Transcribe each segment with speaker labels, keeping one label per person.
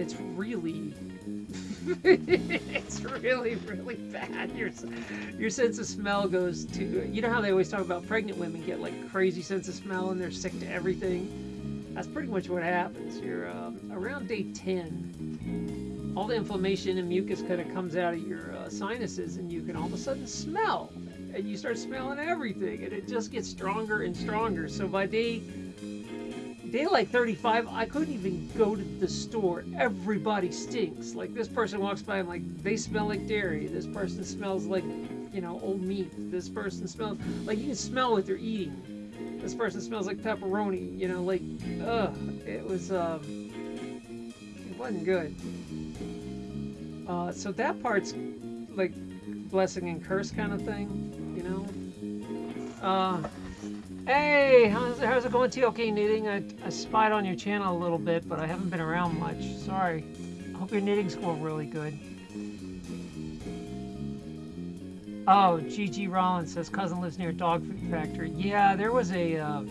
Speaker 1: it's really, it's really, really bad. Your your sense of smell goes to. You know how they always talk about pregnant women get like crazy sense of smell and they're sick to everything. That's pretty much what happens. You're um, around day ten. All the inflammation and mucus kind of comes out of your uh, sinuses, and you can all of a sudden smell, and you start smelling everything, and it just gets stronger and stronger. So by day day like 35, I couldn't even go to the store. Everybody stinks. Like this person walks by, I'm like, they smell like dairy. This person smells like, you know, old meat. This person smells like you can smell what they're eating. This person smells like pepperoni. You know, like, ugh. It was, um, it wasn't good. Uh, so that part's like blessing and curse kind of thing, you know. Uh, Hey, how's, how's it going, TLK Knitting? I, I spied on your channel a little bit, but I haven't been around much. Sorry. I hope your knitting's going really good. Oh, GG Rollins says cousin lives near a dog food factory. Yeah, there was a. Uh,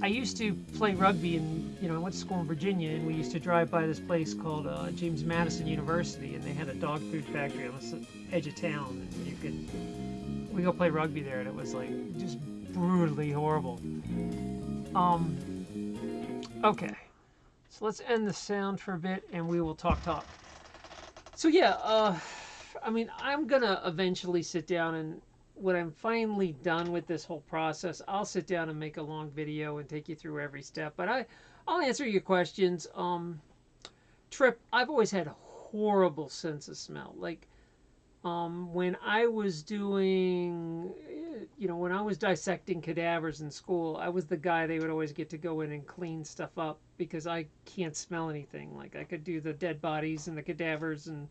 Speaker 1: I used to play rugby, and you know, I went to school in Virginia, and we used to drive by this place called uh, James Madison University, and they had a dog food factory on the edge of town, and you could. We go play rugby there, and it was like just brutally horrible. Um, okay. So let's end the sound for a bit and we will talk talk. So yeah, uh, I mean, I'm gonna eventually sit down and when I'm finally done with this whole process, I'll sit down and make a long video and take you through every step. But I, I'll answer your questions. Um, Trip, I've always had a horrible sense of smell. Like, um, when I was doing you know, when I was dissecting cadavers in school, I was the guy they would always get to go in and clean stuff up because I can't smell anything. Like I could do the dead bodies and the cadavers and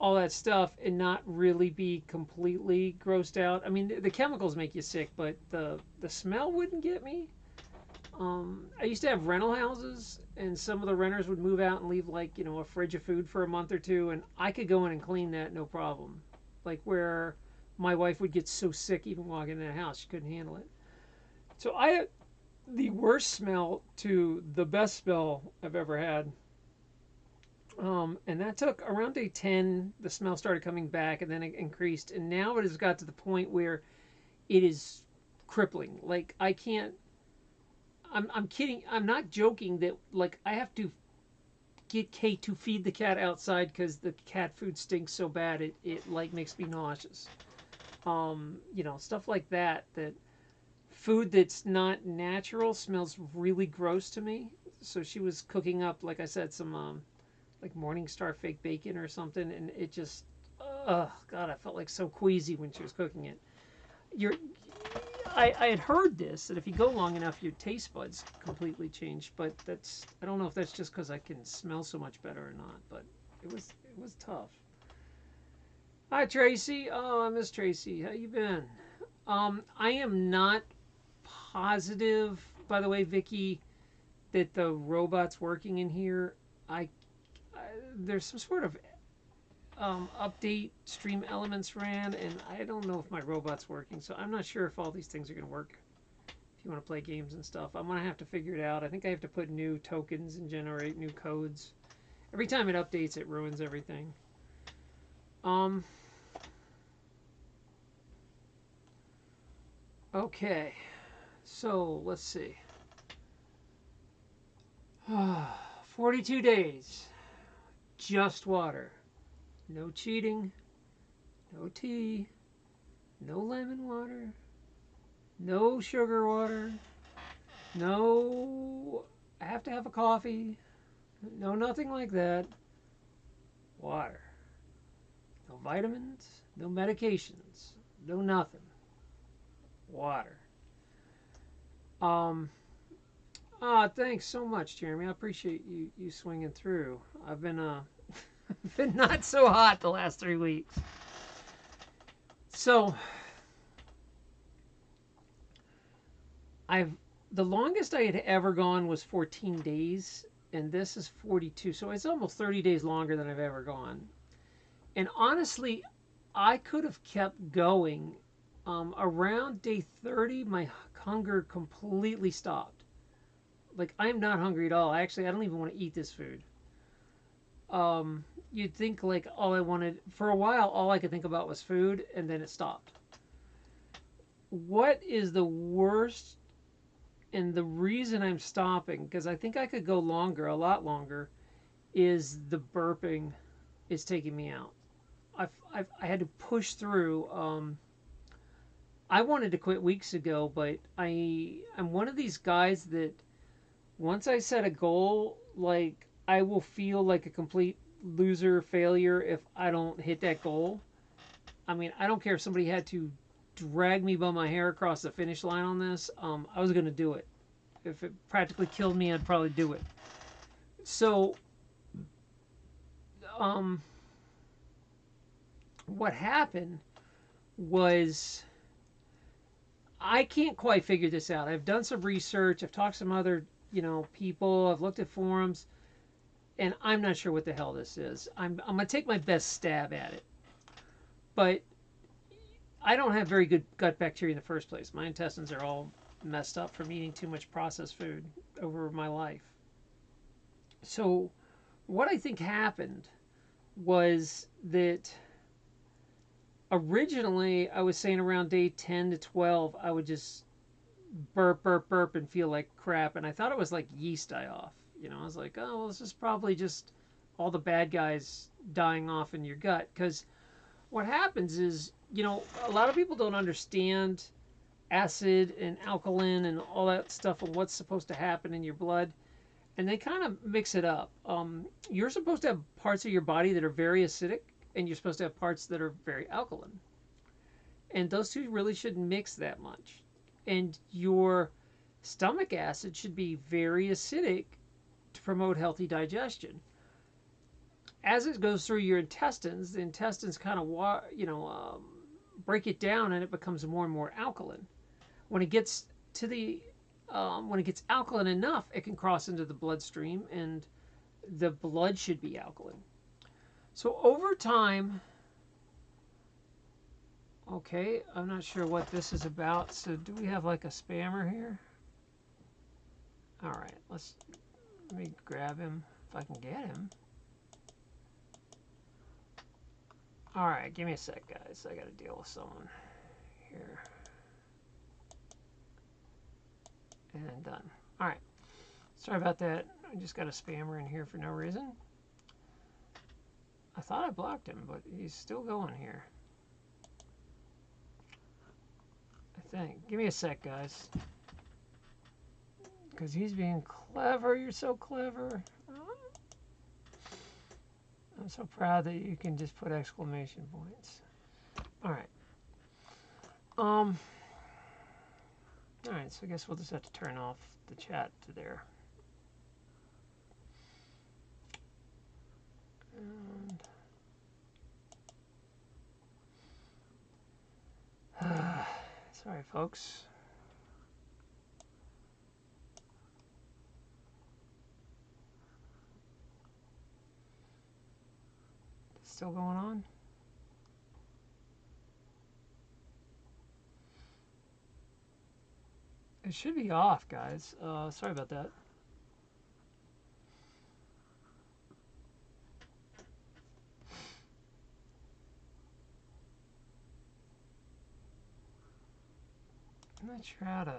Speaker 1: all that stuff and not really be completely grossed out. I mean, the, chemicals make you sick, but the the smell wouldn't get me. Um, I used to have rental houses, and some of the renters would move out and leave like you know a fridge of food for a month or two, and I could go in and clean that no problem. Like where my wife would get so sick even walking in the house. She couldn't handle it. So I the worst smell to the best smell I've ever had. Um, and that took around day 10, the smell started coming back and then it increased. And now it has got to the point where it is crippling. Like I can't, I'm, I'm kidding. I'm not joking that like I have to get Kate to feed the cat outside because the cat food stinks so bad. It, it like makes me nauseous um, you know, stuff like that. That food that's not natural smells really gross to me. So she was cooking up, like I said, some um, like Morningstar fake bacon or something, and it just, oh god, I felt like so queasy when she was cooking it. You're, I, I had heard this that if you go long enough, your taste buds completely change. But that's I don't know if that's just because I can smell so much better or not. But it was it was tough. Hi Tracy. Oh, I miss Tracy. How you been? Um, I am not positive, by the way, Vicky, that the robot's working in here. I, I there's some sort of um, update StreamElements ran, and I don't know if my robot's working. So I'm not sure if all these things are going to work. If you want to play games and stuff, I'm gonna have to figure it out. I think I have to put new tokens and generate new codes. Every time it updates, it ruins everything. Um, Okay, so let's see. 42 days. Just water. No cheating. No tea. No lemon water. No sugar water. No, I have to have a coffee. No, nothing like that. Water. No vitamins. No medications. No nothing water. Um, ah, thanks so much, Jeremy. I appreciate you you swinging through. I've been uh been not so hot the last three weeks. So I've the longest I had ever gone was 14 days, and this is 42. So it's almost 30 days longer than I've ever gone. And honestly, I could have kept going um, around day 30, my hunger completely stopped. Like I'm not hungry at all. Actually, I don't even want to eat this food. Um, you'd think like all I wanted for a while, all I could think about was food, and then it stopped. What is the worst? And the reason I'm stopping, because I think I could go longer, a lot longer, is the burping is taking me out. I've, I've I had to push through. Um, I wanted to quit weeks ago, but I I'm one of these guys that once I set a goal, like I will feel like a complete loser failure if I don't hit that goal. I mean, I don't care if somebody had to drag me by my hair across the finish line on this. Um, I was going to do it. If it practically killed me, I'd probably do it. So, um, what happened was I can't quite figure this out. I've done some research. I've talked to some other, you know, people. I've looked at forums, and I'm not sure what the hell this is. I'm I'm gonna take my best stab at it, but I don't have very good gut bacteria in the first place. My intestines are all messed up from eating too much processed food over my life. So, what I think happened was that originally I was saying around day 10 to 12, I would just burp, burp, burp and feel like crap. And I thought it was like yeast die off. You know, I was like, oh, well, this is probably just all the bad guys dying off in your gut. Because what happens is, you know, a lot of people don't understand acid and alkaline and all that stuff and what's supposed to happen in your blood. And they kind of mix it up. Um, you're supposed to have parts of your body that are very acidic and you're supposed to have parts that are very alkaline. And those two really shouldn't mix that much. And your stomach acid should be very acidic to promote healthy digestion. As it goes through your intestines, the intestines kind of, you know, um, break it down and it becomes more and more alkaline. When it gets to the, um, when it gets alkaline enough, it can cross into the bloodstream and the blood should be alkaline. So over time, okay, I'm not sure what this is about. So do we have like a spammer here? All right, let's let me grab him if I can get him. All right, give me a sec, guys. I got to deal with someone here. And done. All right. Sorry about that. I just got a spammer in here for no reason. I thought I blocked him, but he's still going here. I think. Give me a sec, guys. Because he's being clever. You're so clever. I'm so proud that you can just put exclamation points. All right. Um. All right, so I guess we'll just have to turn off the chat to there. And sorry, folks. Still going on? It should be off, guys. Uh, sorry about that. I'm not sure how to,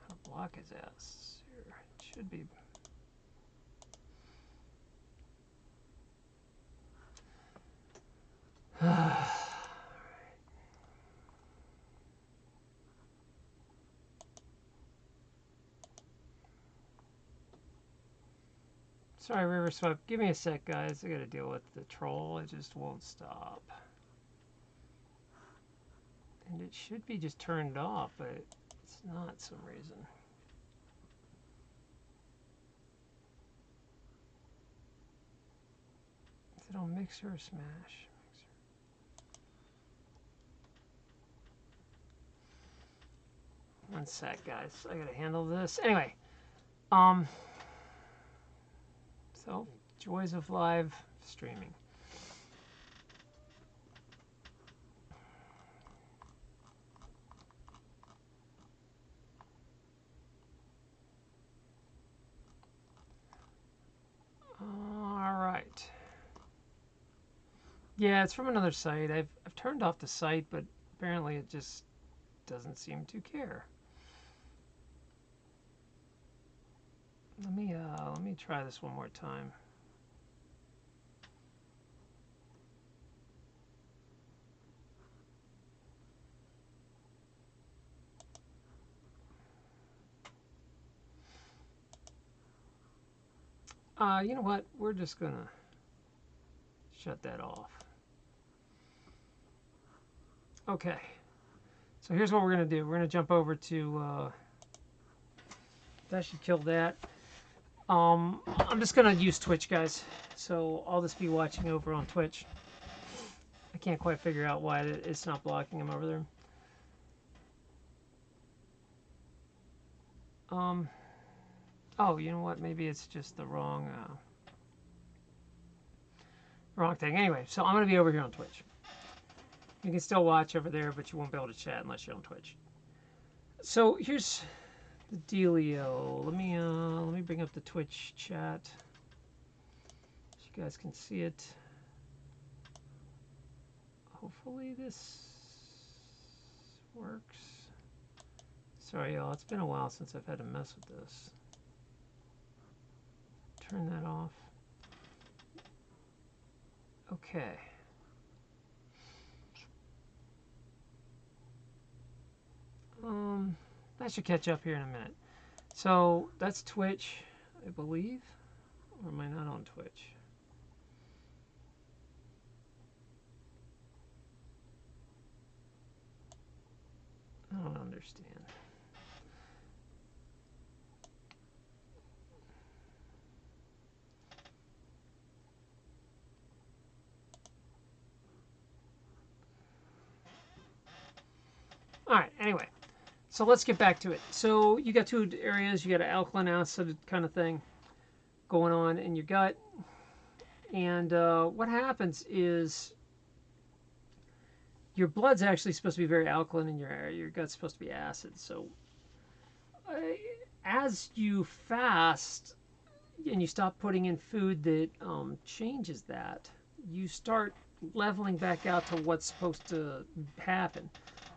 Speaker 1: how to block his ass. It should be. Sorry, River Swept. Give me a sec, guys. I gotta deal with the troll. It just won't stop. And it should be just turned off, but it's not some reason. Is it on Mixer or Smash? One sec, guys. I gotta handle this. Anyway, um, so joys of live streaming. Yeah, it's from another site. I've, I've turned off the site, but apparently it just doesn't seem to care. Let me uh, let me try this one more time. Uh, you know what? We're just gonna shut that off. Okay. So here's what we're gonna do. We're gonna jump over to. Uh, that should kill that. Um, I'm just gonna use Twitch, guys. So I'll just be watching over on Twitch. I can't quite figure out why it's not blocking him over there. Um. Oh, you know what? Maybe it's just the wrong, uh, wrong thing. Anyway, so I'm to be over here on Twitch. You can still watch over there, but you won't be able to chat unless you're on Twitch. So here's the dealio. Let me uh, let me bring up the Twitch chat so you guys can see it. Hopefully this works. Sorry, y'all. It's been a while since I've had to mess with this turn that off. Okay. Um, that should catch up here in a minute. So that's Twitch, I believe. Or am I not on Twitch? I don't understand. All right, anyway, so let's get back to it. So you got two areas. You got an alkaline acid kind of thing going on in your gut. And uh, what happens is your blood's actually supposed to be very alkaline in your area. Your gut's supposed to be acid. So uh, as you fast and you stop putting in food that um, changes that, you start leveling back out to what's supposed to happen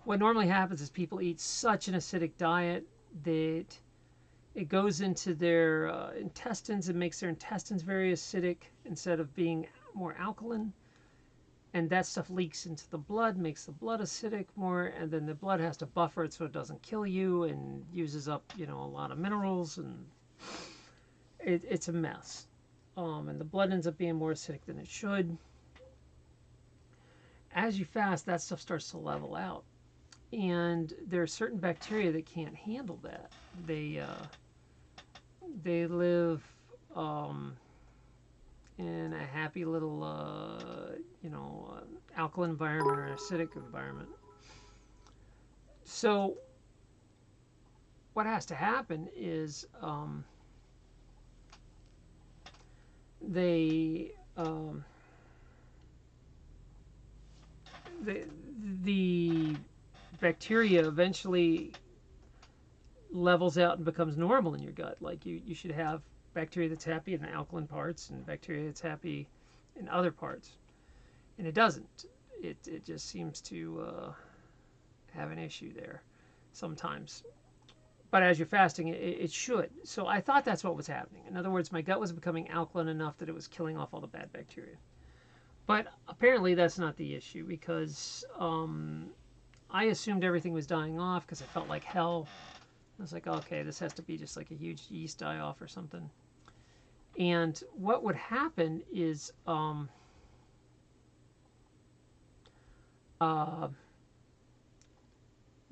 Speaker 1: what normally happens is people eat such an acidic diet that it goes into their uh, intestines and makes their intestines very acidic instead of being more alkaline. And that stuff leaks into the blood, makes the blood acidic more, and then the blood has to buffer it so it doesn't kill you and uses up, you know, a lot of minerals, and it, it's a mess. Um, and the blood ends up being more acidic than it should. As you fast, that stuff starts to level out and there are certain bacteria that can't handle that. They uh, they live um, in a happy little uh, you know uh, alkaline environment or acidic environment. So what has to happen is um, they um, the the bacteria eventually levels out and becomes normal in your gut. Like you, you should have bacteria that's happy in the alkaline parts and bacteria that's happy in other parts. And it doesn't. It, it just seems to uh, have an issue there sometimes. But as you're fasting, it, it should. So I thought that's what was happening. In other words, my gut was becoming alkaline enough that it was killing off all the bad bacteria. But apparently that's not the issue because um, I assumed everything was dying off because it felt like hell. I was like, okay, this has to be just like a huge yeast die off or something. And what would happen is um, uh,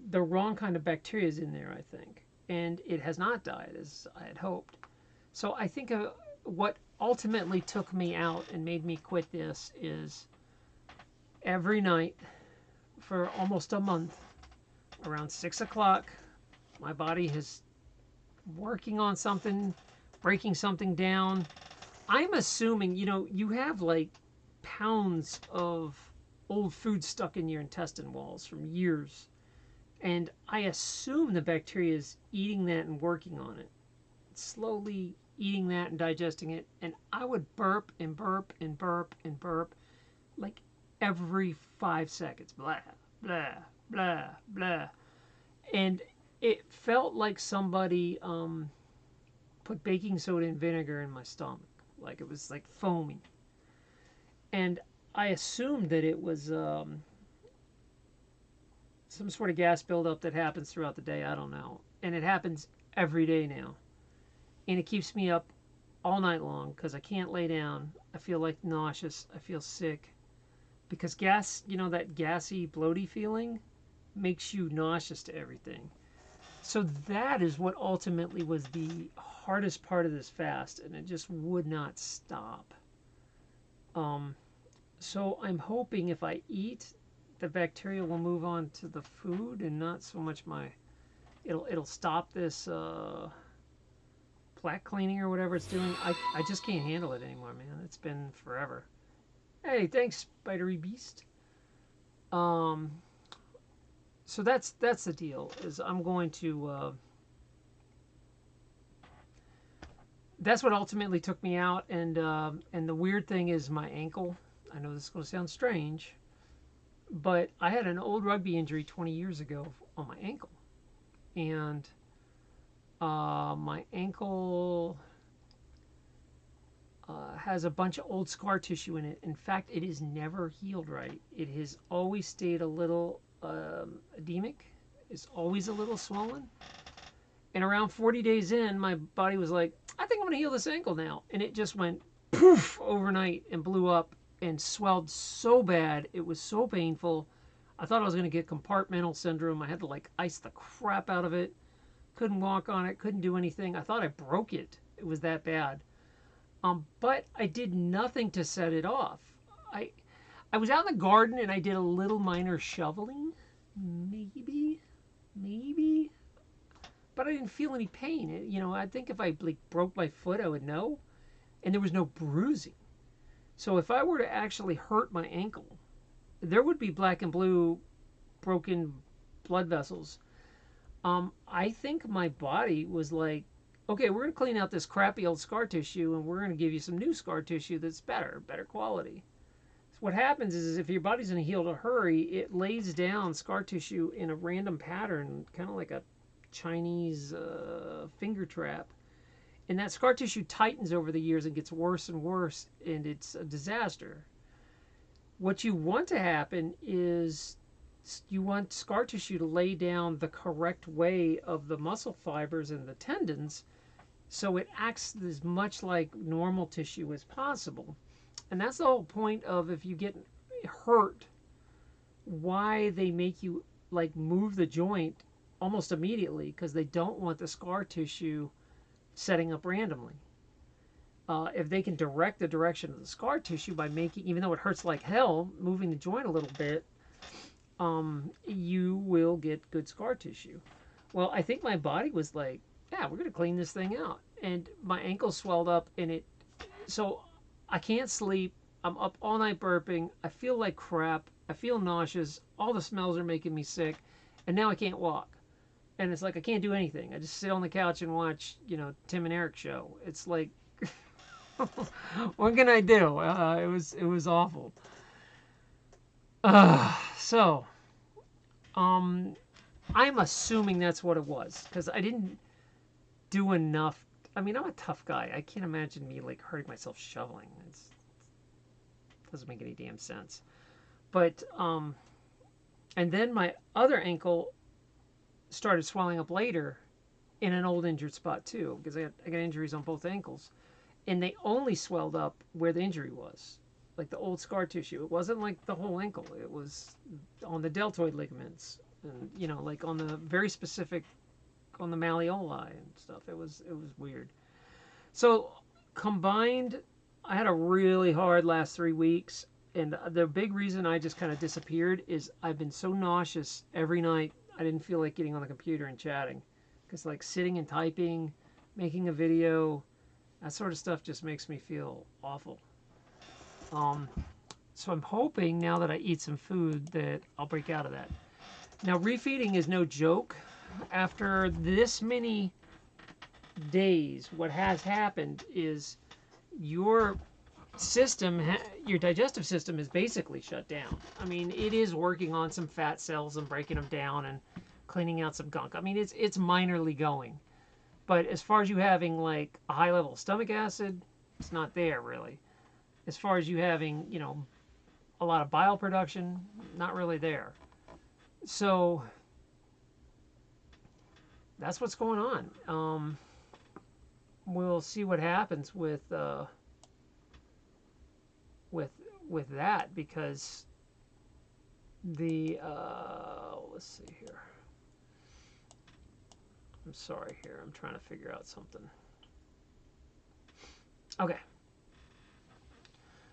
Speaker 1: the wrong kind of bacteria is in there, I think. And it has not died as I had hoped. So I think uh, what ultimately took me out and made me quit this is every night for almost a month. Around six o'clock, my body is working on something, breaking something down. I'm assuming, you know, you have like pounds of old food stuck in your intestine walls from years. And I assume the bacteria is eating that and working on it. Slowly eating that and digesting it. And I would burp and burp and burp and burp like every five seconds. Blah, blah, blah, blah. And it felt like somebody um, put baking soda and vinegar in my stomach. Like it was like foamy. And I assumed that it was um, some sort of gas buildup that happens throughout the day. I don't know. And it happens every day now. And it keeps me up all night long because I can't lay down. I feel like nauseous. I feel sick. Because gas, you know, that gassy, bloaty feeling makes you nauseous to everything. So that is what ultimately was the hardest part of this fast, and it just would not stop. Um, so I'm hoping if I eat, the bacteria will move on to the food and not so much my. It'll it'll stop this uh, plaque cleaning or whatever it's doing. I I just can't handle it anymore, man. It's been forever. Hey, thanks, Spidery Beast. Um. So that's that's the deal. Is I'm going to. Uh, that's what ultimately took me out, and uh, and the weird thing is my ankle. I know this is going to sound strange, but I had an old rugby injury 20 years ago on my ankle, and uh, my ankle uh, has a bunch of old scar tissue in it. In fact, it is never healed right. It has always stayed a little um, edemic. It's always a little swollen. And around 40 days in, my body was like, I think I'm going to heal this ankle now. And it just went poof overnight and blew up and swelled so bad. It was so painful. I thought I was going to get compartmental syndrome. I had to like ice the crap out of it. Couldn't walk on it, couldn't do anything. I thought I broke it. It was that bad. Um, but I did nothing to set it off. I I was out in the garden and I did a little minor shoveling. Maybe, maybe. But I didn't feel any pain. It, you know, I think if I like broke my foot, I would know. And there was no bruising. So if I were to actually hurt my ankle, there would be black and blue broken blood vessels. Um, I think my body was like, okay, we're going to clean out this crappy old scar tissue and we're going to give you some new scar tissue that's better, better quality. So what happens is, is if your body's in a heal to hurry, it lays down scar tissue in a random pattern, kind of like a Chinese uh, finger trap and that scar tissue tightens over the years and gets worse and worse, and it's a disaster. What you want to happen is you want scar tissue to lay down the correct way of the muscle fibers and the tendons so it acts as much like normal tissue as possible. And that's the whole point of if you get hurt, why they make you like move the joint almost immediately because they don't want the scar tissue setting up randomly. Uh, if they can direct the direction of the scar tissue by making, even though it hurts like hell, moving the joint a little bit, um, you will get good scar tissue. Well, I think my body was like, yeah, we're going to clean this thing out. And my ankle swelled up and it, so I can't sleep. I'm up all night burping. I feel like crap. I feel nauseous. All the smells are making me sick. And now I can't walk and it's like I can't do anything. I just sit on the couch and watch, you know, Tim and Eric show. It's like, what can I do? Uh, it was it was awful. Uh, so, um, I'm assuming that's what it was because I didn't do enough. I mean, I'm a tough guy. I can't imagine me like hurting myself shoveling. It's, it doesn't make any damn sense. But um, and then my other ankle started swelling up later in an old injured spot too, because I, I got injuries on both ankles, and they only swelled up where the injury was, like the old scar tissue. It wasn't like the whole ankle. It was on the deltoid ligaments, and you know, like on the very specific, on the malleoli and stuff. It was it was weird. So combined, I had a really hard last three weeks, and the big reason I just kind of disappeared is I've been so nauseous every night I didn't feel like getting on the computer and chatting. Because, like, sitting and typing, making a video, that sort of stuff just makes me feel awful. Um, so I'm hoping now that I eat some food that I'll break out of that. Now, refeeding is no joke. After this many days, what has happened is your system, your digestive system is basically shut down. I mean, it is working on some fat cells and breaking them down and cleaning out some gunk. I mean, it's it's minorly going. But as far as you having like a high level of stomach acid, it's not there really. As far as you having, you know, a lot of bile production, not really there. So that's what's going on. Um, we'll see what happens with uh, with with that because the uh, let's see here. I'm sorry here. I'm trying to figure out something. Okay.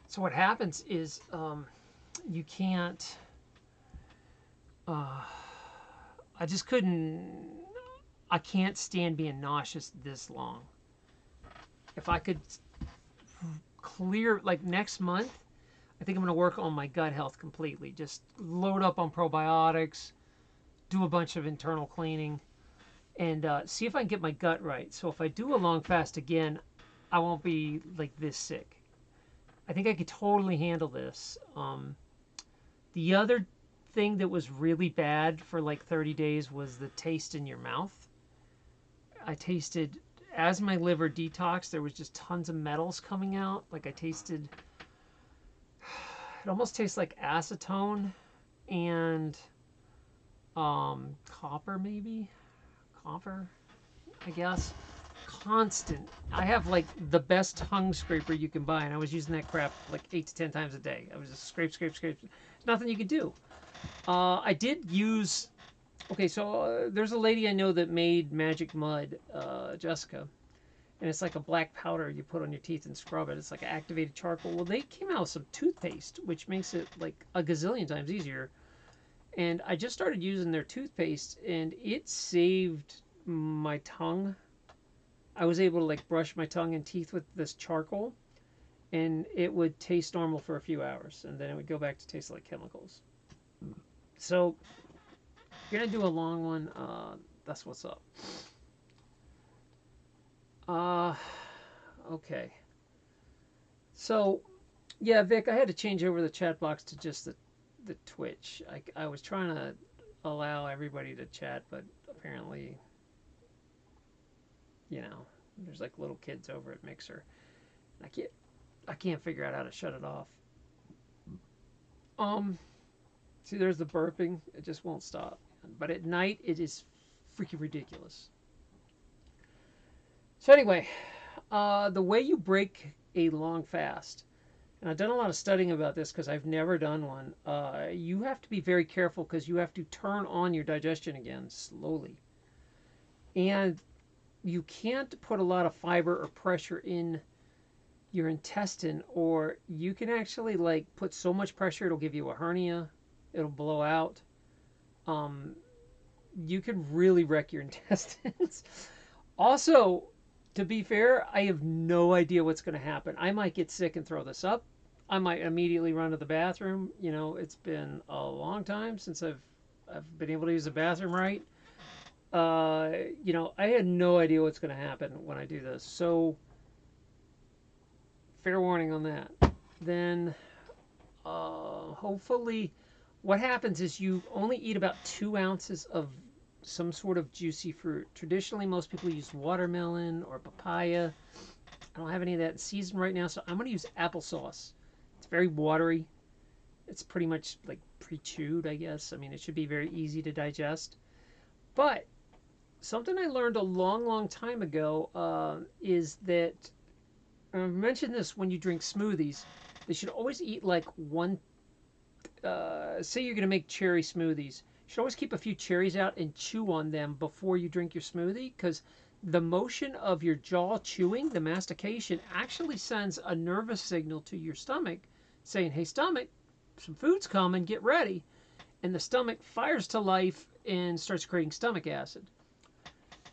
Speaker 1: So what happens is um, you can't. Uh, I just couldn't. I can't stand being nauseous this long. If I could clear, like next month, I think I'm going to work on my gut health completely. Just load up on probiotics, do a bunch of internal cleaning, and uh, see if I can get my gut right. So if I do a long fast again, I won't be like this sick. I think I could totally handle this. Um, the other thing that was really bad for like 30 days was the taste in your mouth. I tasted, as my liver detoxed, there was just tons of metals coming out. Like I tasted, it almost tastes like acetone and um, copper maybe copper, I guess. Constant. I have like the best tongue scraper you can buy, and I was using that crap like eight to ten times a day. I was just scrape, scrape, scrape. Nothing you could do. Uh, I did use. Okay, so uh, there's a lady I know that made magic mud, uh, Jessica, and it's like a black powder you put on your teeth and scrub it. It's like activated charcoal. Well, they came out with some toothpaste, which makes it like a gazillion times easier and I just started using their toothpaste and it saved my tongue. I was able to like brush my tongue and teeth with this charcoal and it would taste normal for a few hours and then it would go back to taste like chemicals. So you're gonna do a long one. Uh, that's what's up. Uh, okay. So, yeah, Vic, I had to change over the chat box to just the the Twitch. I, I was trying to allow everybody to chat, but apparently, you know, there's like little kids over at Mixer. I can't I can't figure out how to shut it off. Um, see, there's the burping. It just won't stop. But at night, it is freaking ridiculous. So anyway, uh, the way you break a long fast and I've done a lot of studying about this because I've never done one. Uh, you have to be very careful because you have to turn on your digestion again slowly. And you can't put a lot of fiber or pressure in your intestine or you can actually like put so much pressure it'll give you a hernia it'll blow out um, you can really wreck your intestines also to be fair i have no idea what's going to happen i might get sick and throw this up I might immediately run to the bathroom. You know, it's been a long time since I've I've been able to use the bathroom right. Uh, you know, I had no idea what's going to happen when I do this. So, fair warning on that. Then, uh, hopefully, what happens is you only eat about two ounces of some sort of juicy fruit. Traditionally, most people use watermelon or papaya. I don't have any of that in season right now, so I'm going to use applesauce. It's very watery. It's pretty much like pre-chewed, I guess. I mean, it should be very easy to digest. But something I learned a long, long time ago uh, is that I mentioned this when you drink smoothies. They should always eat like one. Uh, say you're going to make cherry smoothies. You should always keep a few cherries out and chew on them before you drink your smoothie because the motion of your jaw chewing, the mastication, actually sends a nervous signal to your stomach saying, hey, stomach, some food's coming, get ready. And the stomach fires to life and starts creating stomach acid.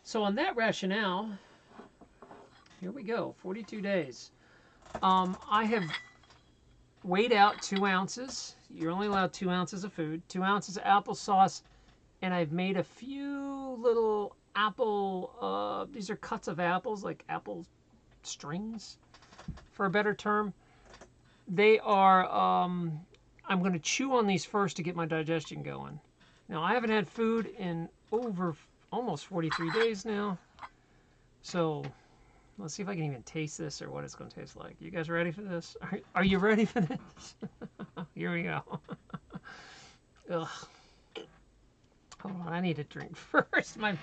Speaker 1: So, on that rationale, here we go 42 days. Um, I have weighed out two ounces. You're only allowed two ounces of food, two ounces of applesauce, and I've made a few little apple, uh, these are cuts of apples, like apple strings, for a better term They are. Um, I'm going to chew on these first to get my digestion going. Now I haven't had food in over almost 43 days now, so let's see if I can even taste this or what it's going to taste like. You guys ready for this? Are, are you ready for this? Here we go. Ugh. Hold on, I need a drink first. My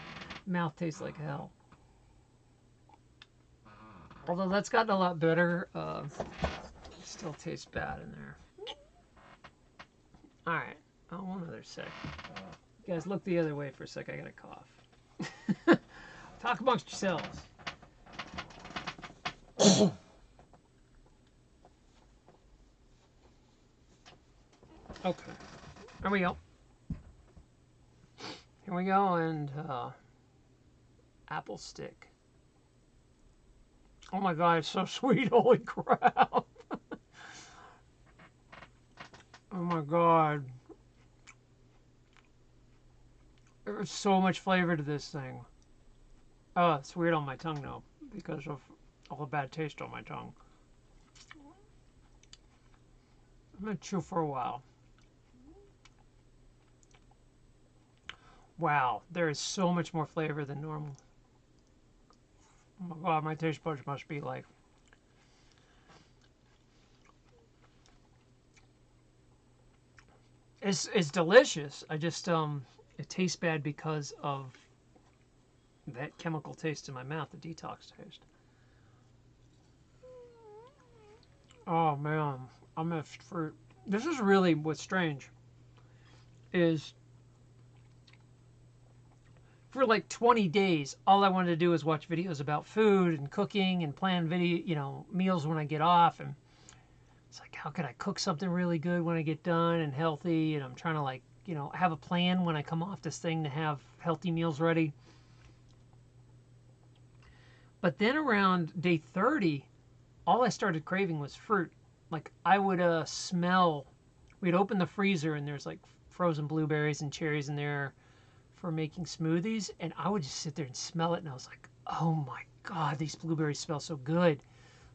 Speaker 1: mouth tastes like hell. Although that's gotten a lot better, uh, still tastes bad in there. All right. Oh, one other sec. You guys, look the other way for a sec. I got a cough. Talk amongst yourselves. okay. There we go. Here we go, and uh, apple stick. Oh my god, it's so sweet. Holy crap. oh my god. There's so much flavor to this thing. Oh, it's weird on my tongue now because of the bad taste on my tongue. I'm going to chew for a while. Wow, there is so much more flavor than normal. Oh my god, my taste buds must be like. It's it's delicious. I just um it tastes bad because of that chemical taste in my mouth, the detox taste. Oh man, I missed fruit. This is really what's strange. Is for like 20 days, all I wanted to do was watch videos about food and cooking and plan video, you know, meals when I get off. And it's like, how can I cook something really good when I get done and healthy? And I'm trying to like, you know, have a plan when I come off this thing to have healthy meals ready. But then around day 30, all I started craving was fruit. Like I would uh, smell, we'd open the freezer and there's like frozen blueberries and cherries in there for making smoothies, and I would just sit there and smell it, and I was like, oh my god, these blueberries smell so good.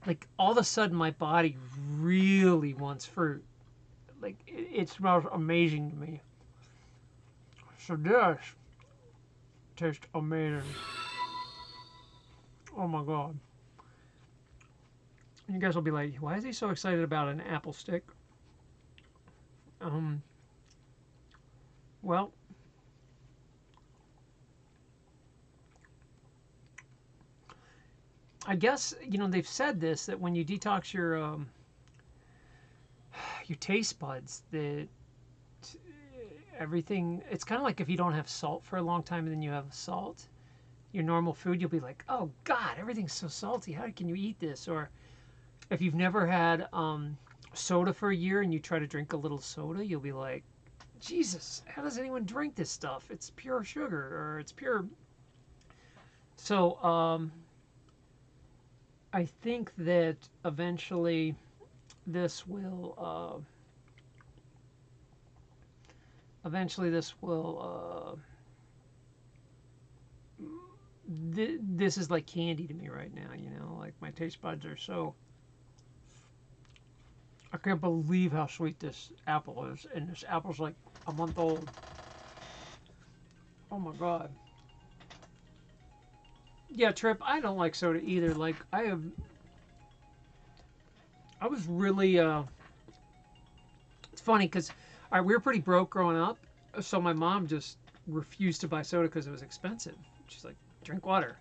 Speaker 1: Like all of a sudden, my body really wants fruit. Like it, it smells amazing to me. So this tastes amazing. Oh my god. You guys will be like, why is he so excited about an apple stick? Um, well, I guess you know they've said this that when you detox your um, your taste buds, that everything it's kind of like if you don't have salt for a long time and then you have salt, your normal food, you'll be like, oh God, everything's so salty. How can you eat this? Or if you've never had um, soda for a year and you try to drink a little soda, you'll be like, Jesus, how does anyone drink this stuff? It's pure sugar or it's pure. So um, I think that eventually this will uh, eventually this will uh, th- this is like candy to me right now you know like my taste buds are so I can't believe how sweet this apple is and this apple's like a month old oh my god yeah, Trip, I don't like soda either. Like, I have. I was really. Uh, it's funny because we were pretty broke growing up, so my mom just refused to buy soda because it was expensive. She's like, drink water.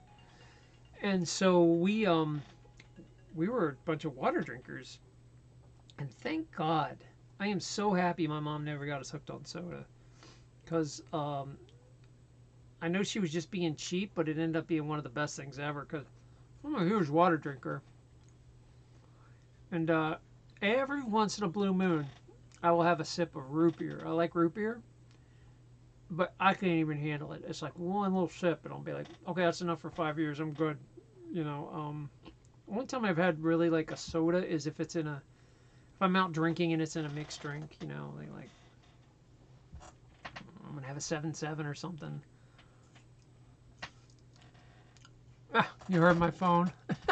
Speaker 1: And so we um we were a bunch of water drinkers. And thank God, I am so happy my mom never got us hooked on soda. Because um, I know she was just being cheap, but it ended up being one of the best things ever because I'm a huge water drinker. And uh, every once in a blue moon, I will have a sip of root beer. I like root beer, but I can't even handle it. It's like one little sip, and I'll be like, okay, that's enough for five years. I'm good. You know, um, one time I've had really like a soda is if it's in a, if I'm out drinking and it's in a mixed drink, you know, like, I'm gonna have a seven seven or something. Ah, you heard my phone.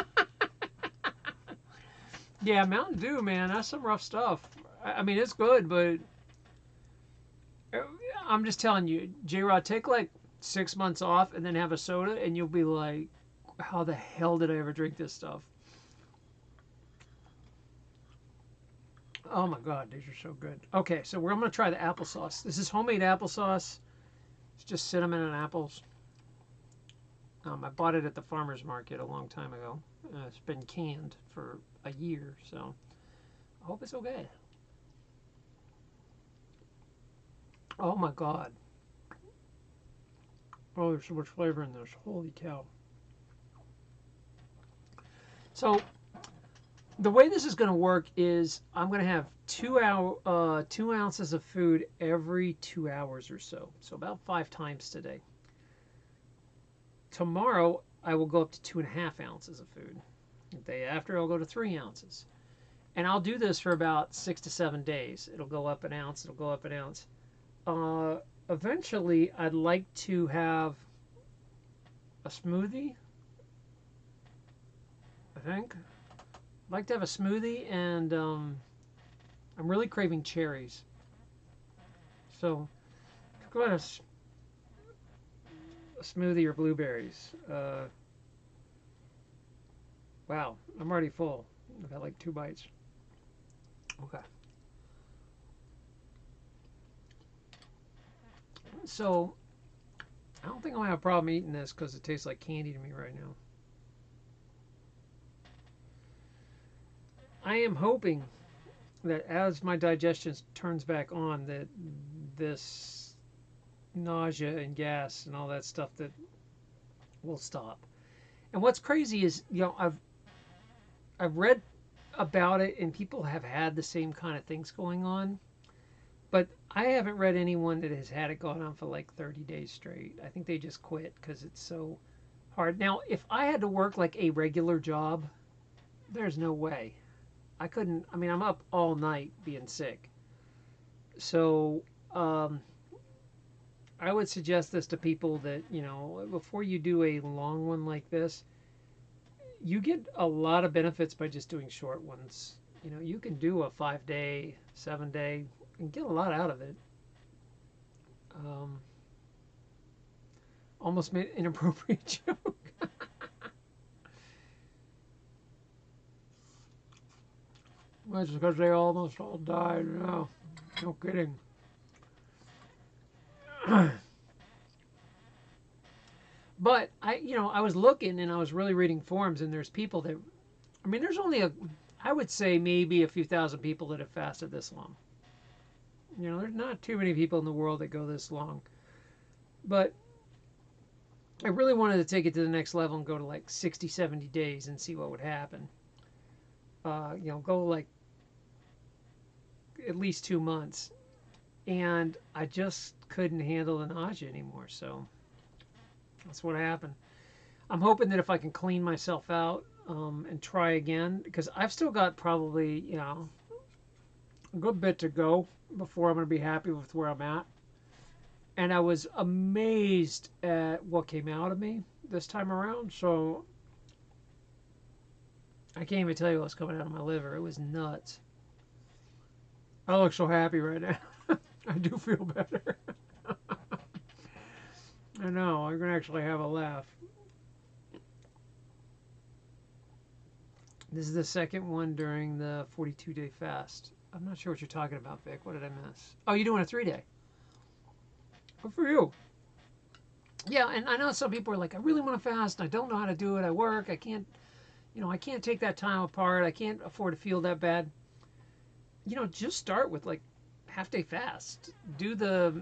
Speaker 1: Yeah, Mountain Dew, man, that's some rough stuff. I, I mean, it's good, but uh, I'm just telling you, J Rod, take like six months off and then have a soda, and you'll be like, how the hell did I ever drink this stuff? Oh my god, these are so good. Okay, so we're going to try the applesauce. This is homemade applesauce. It's just cinnamon and apples. Um, I bought it at the farmer's market a long time ago. Uh, it's been canned for a year, so I hope it's okay. Oh my god. Oh, there's so much flavor in this. Holy cow. So, the way this is going to work is I'm going to have two hour, uh, two ounces of food every two hours or so. So about five times today. Tomorrow I will go up to two and a half ounces of food. The day after I'll go to three ounces. And I'll do this for about six to seven days. It'll go up an ounce. It'll go up an ounce. Uh, eventually, I'd like to have a smoothie. I think. Like to have a smoothie, and um, I'm really craving cherries. So, go ahead. A smoothie or blueberries. Uh, wow, I'm already full. I've had like two bites. Okay. So, I don't think I'm going to have a problem eating this because it tastes like candy to me right now. I am hoping that as my digestion turns back on, that this nausea and gas and all that stuff that will stop. And what's crazy is, you know, I've I've read about it and people have had the same kind of things going on. But I haven't read anyone that has had it going on for like 30 days straight. I think they just quit because it's so hard. Now, if I had to work like a regular job, there's no way. I couldn't. I mean, I'm up all night being sick. So, um, I would suggest this to people that, you know, before you do a long one like this, you get a lot of benefits by just doing short ones. You know, you can do a five day, seven day, and get a lot out of it. Um, almost made an inappropriate joke. That's because they almost all died. No, no kidding. but I, you know, I was looking and I was really reading forums, and there's people that, I mean, there's only a, I would say maybe a few thousand people that have fasted this long. You know, there's not too many people in the world that go this long. But I really wanted to take it to the next level and go to like 60, 70 days and see what would happen. Uh, you know, go like at least two months. And I just couldn't handle the nausea anymore. So that's what happened. I'm hoping that if I can clean myself out um, and try again, because I've still got probably, you know, a good bit to go before I'm going to be happy with where I'm at. And I was amazed at what came out of me this time around. So I can't even tell you what's coming out of my liver. It was nuts. I look so happy right now. I do feel better. I know, I can actually have a laugh. This is the second one during the 42 day fast. I'm not sure what you're talking about, Vic. What did I miss? Oh, you're doing a three day. Good for you. Yeah, and I know some people are like, I really want to fast. I don't know how to do it. I work. I can't, you know, I can't take that time apart. I can't afford to feel that bad. You know, just start with like half day fast. Do the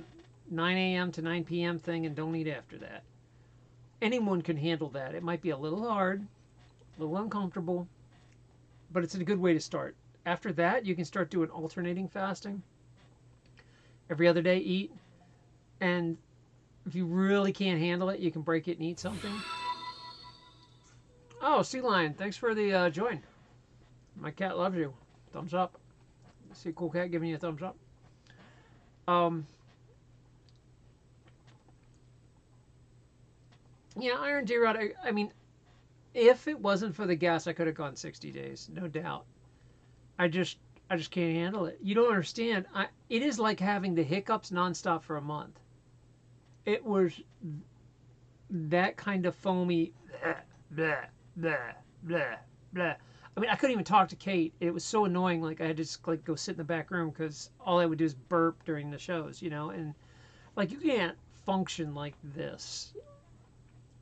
Speaker 1: 9 a.m. to 9 p.m. thing and don't eat after that. Anyone can handle that. It might be a little hard, a little uncomfortable, but it's a good way to start. After that, you can start doing alternating fasting. Every other day, eat. And if you really can't handle it, you can break it and eat something. Oh, Sea Lion, thanks for the uh, join. My cat loves you. Thumbs up. See cool cat giving you a thumbs up. Um, yeah, Iron J-Rod, I, I mean, if it wasn't for the gas, I could have gone 60 days, no doubt. I just I just can't handle it. You don't understand. I, it is like having the hiccups nonstop for a month. It was that kind of foamy blah blah blah blah. I mean, I couldn't even talk to Kate. It was so annoying. Like I had to just like go sit in the back room because all I would do is burp during the shows, you know. And like you can't function like this.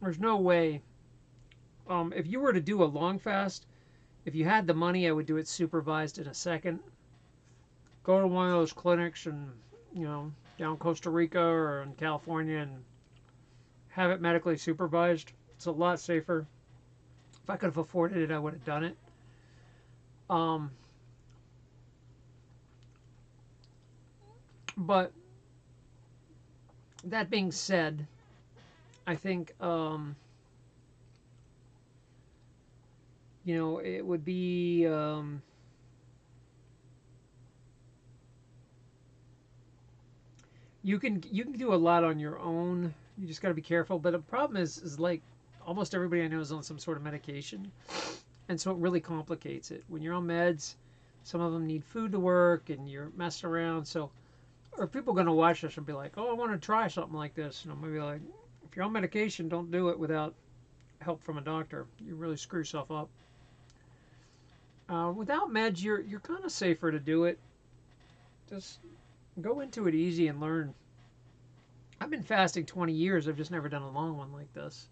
Speaker 1: There's no way. Um, if you were to do a long fast, if you had the money, I would do it supervised in a second. Go to one of those clinics and, you know, down Costa Rica or in California and have it medically supervised. It's a lot safer. If I could have afforded it, I would have done it. Um, but that being said, I think um, you know it would be um, you can you can do a lot on your own. You just got to be careful. But the problem is is like almost everybody I know is on some sort of medication, and so it really complicates it. When you're on meds, some of them need food to work, and you're messing around. So, are people going to watch this and be like, "Oh, I want to try something like this"? And I'm going to be like, if you're on medication, don't do it without help from a doctor. You really screw yourself up. Uh, without meds, you're you're kind of safer to do it. Just go into it easy and learn. I've been fasting 20 years. I've just never done a long one like this.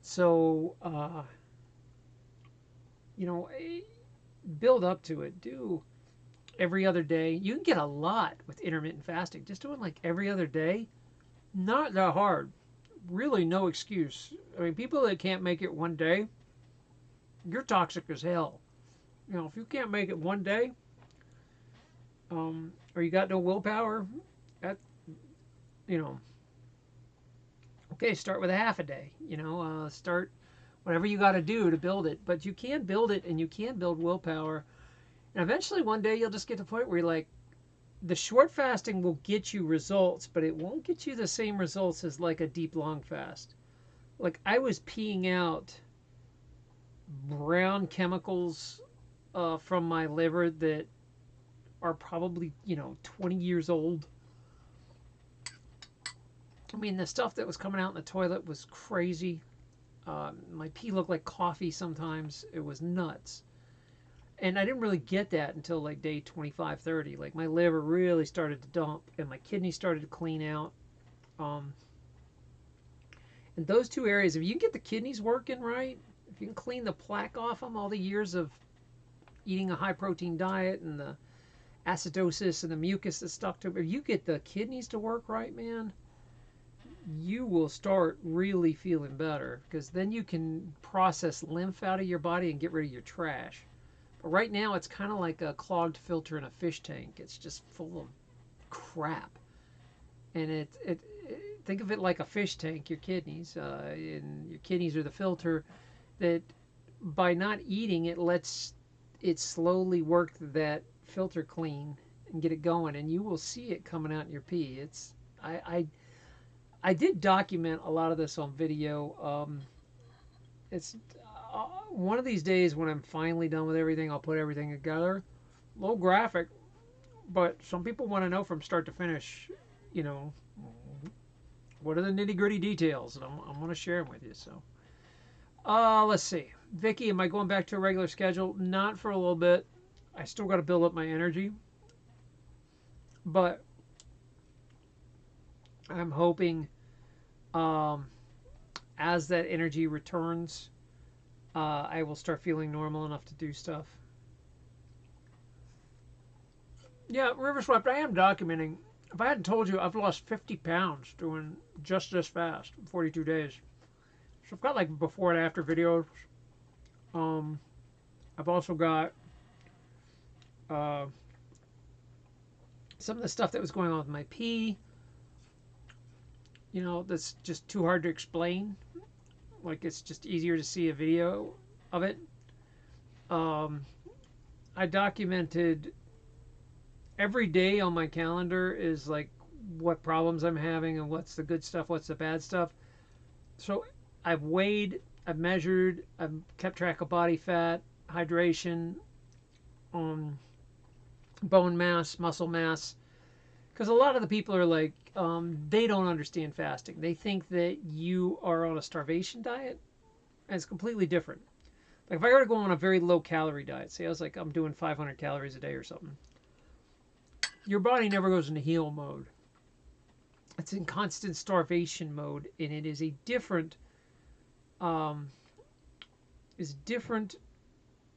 Speaker 1: So, uh, you know, eh, build up to it. Do every other day. You can get a lot with intermittent fasting. Just doing like every other day, not that hard really no excuse. I mean, people that can't make it one day, you're toxic as hell. You know, if you can't make it one day, um, or you got no willpower, that, you know, okay, start with a half a day. You know, uh, start whatever you got to do to build it. But you can build it, and you can build willpower. And eventually, one day, you'll just get to the point where you're like, the short fasting will get you results, but it won't get you the same results as like a deep long fast. Like I was peeing out brown chemicals uh, from my liver that are probably you know 20 years old. I mean, the stuff that was coming out in the toilet was crazy. Uh, my pee looked like coffee sometimes. It was nuts and I didn't really get that until like day 25, 30. Like my liver really started to dump and my kidneys started to clean out. Um, and those two areas, if you can get the kidneys working right, if you can clean the plaque off them, all the years of eating a high protein diet and the acidosis and the mucus that's stuck to them, if you get the kidneys to work right, man, you will start really feeling better because then you can process lymph out of your body and get rid of your trash. But right now, it's kind of like a clogged filter in a fish tank. It's just full of crap. And it, it, it think of it like a fish tank, your kidneys. Uh, and your kidneys are the filter that by not eating, it lets it slowly work that filter clean and get it going. And you will see it coming out in your pee. It's, I, I, I did document a lot of this on video. Um, it's uh, one of these days when I'm finally done with everything, I'll put everything together. A little graphic, but some people want to know from start to finish, you know, what are the nitty gritty details, and I'm, I'm going to share them with you. So, uh, let's see. Vicky, am I going back to a regular schedule? Not for a little bit. I still got to build up my energy, but I'm hoping um, as that energy returns uh, I will start feeling normal enough to do stuff. Yeah, River Swept, I am documenting. If I hadn't told you, I've lost 50 pounds doing just this fast, 42 days. So I've got like before and after videos. Um, I've also got uh, some of the stuff that was going on with my pee. You know, that's just too hard to explain like it's just easier to see a video of it. Um, I documented every day on my calendar is like what problems I'm having and what's the good stuff, what's the bad stuff. So I've weighed, I've measured, I've kept track of body fat, hydration, um, bone mass, muscle mass. Because a lot of the people are like, um, they don't understand fasting. They think that you are on a starvation diet, and it's completely different. Like if I were to go on a very low calorie diet, say I was like, I'm doing 500 calories a day or something, your body never goes into heal mode. It's in constant starvation mode, and it is a different, um, is different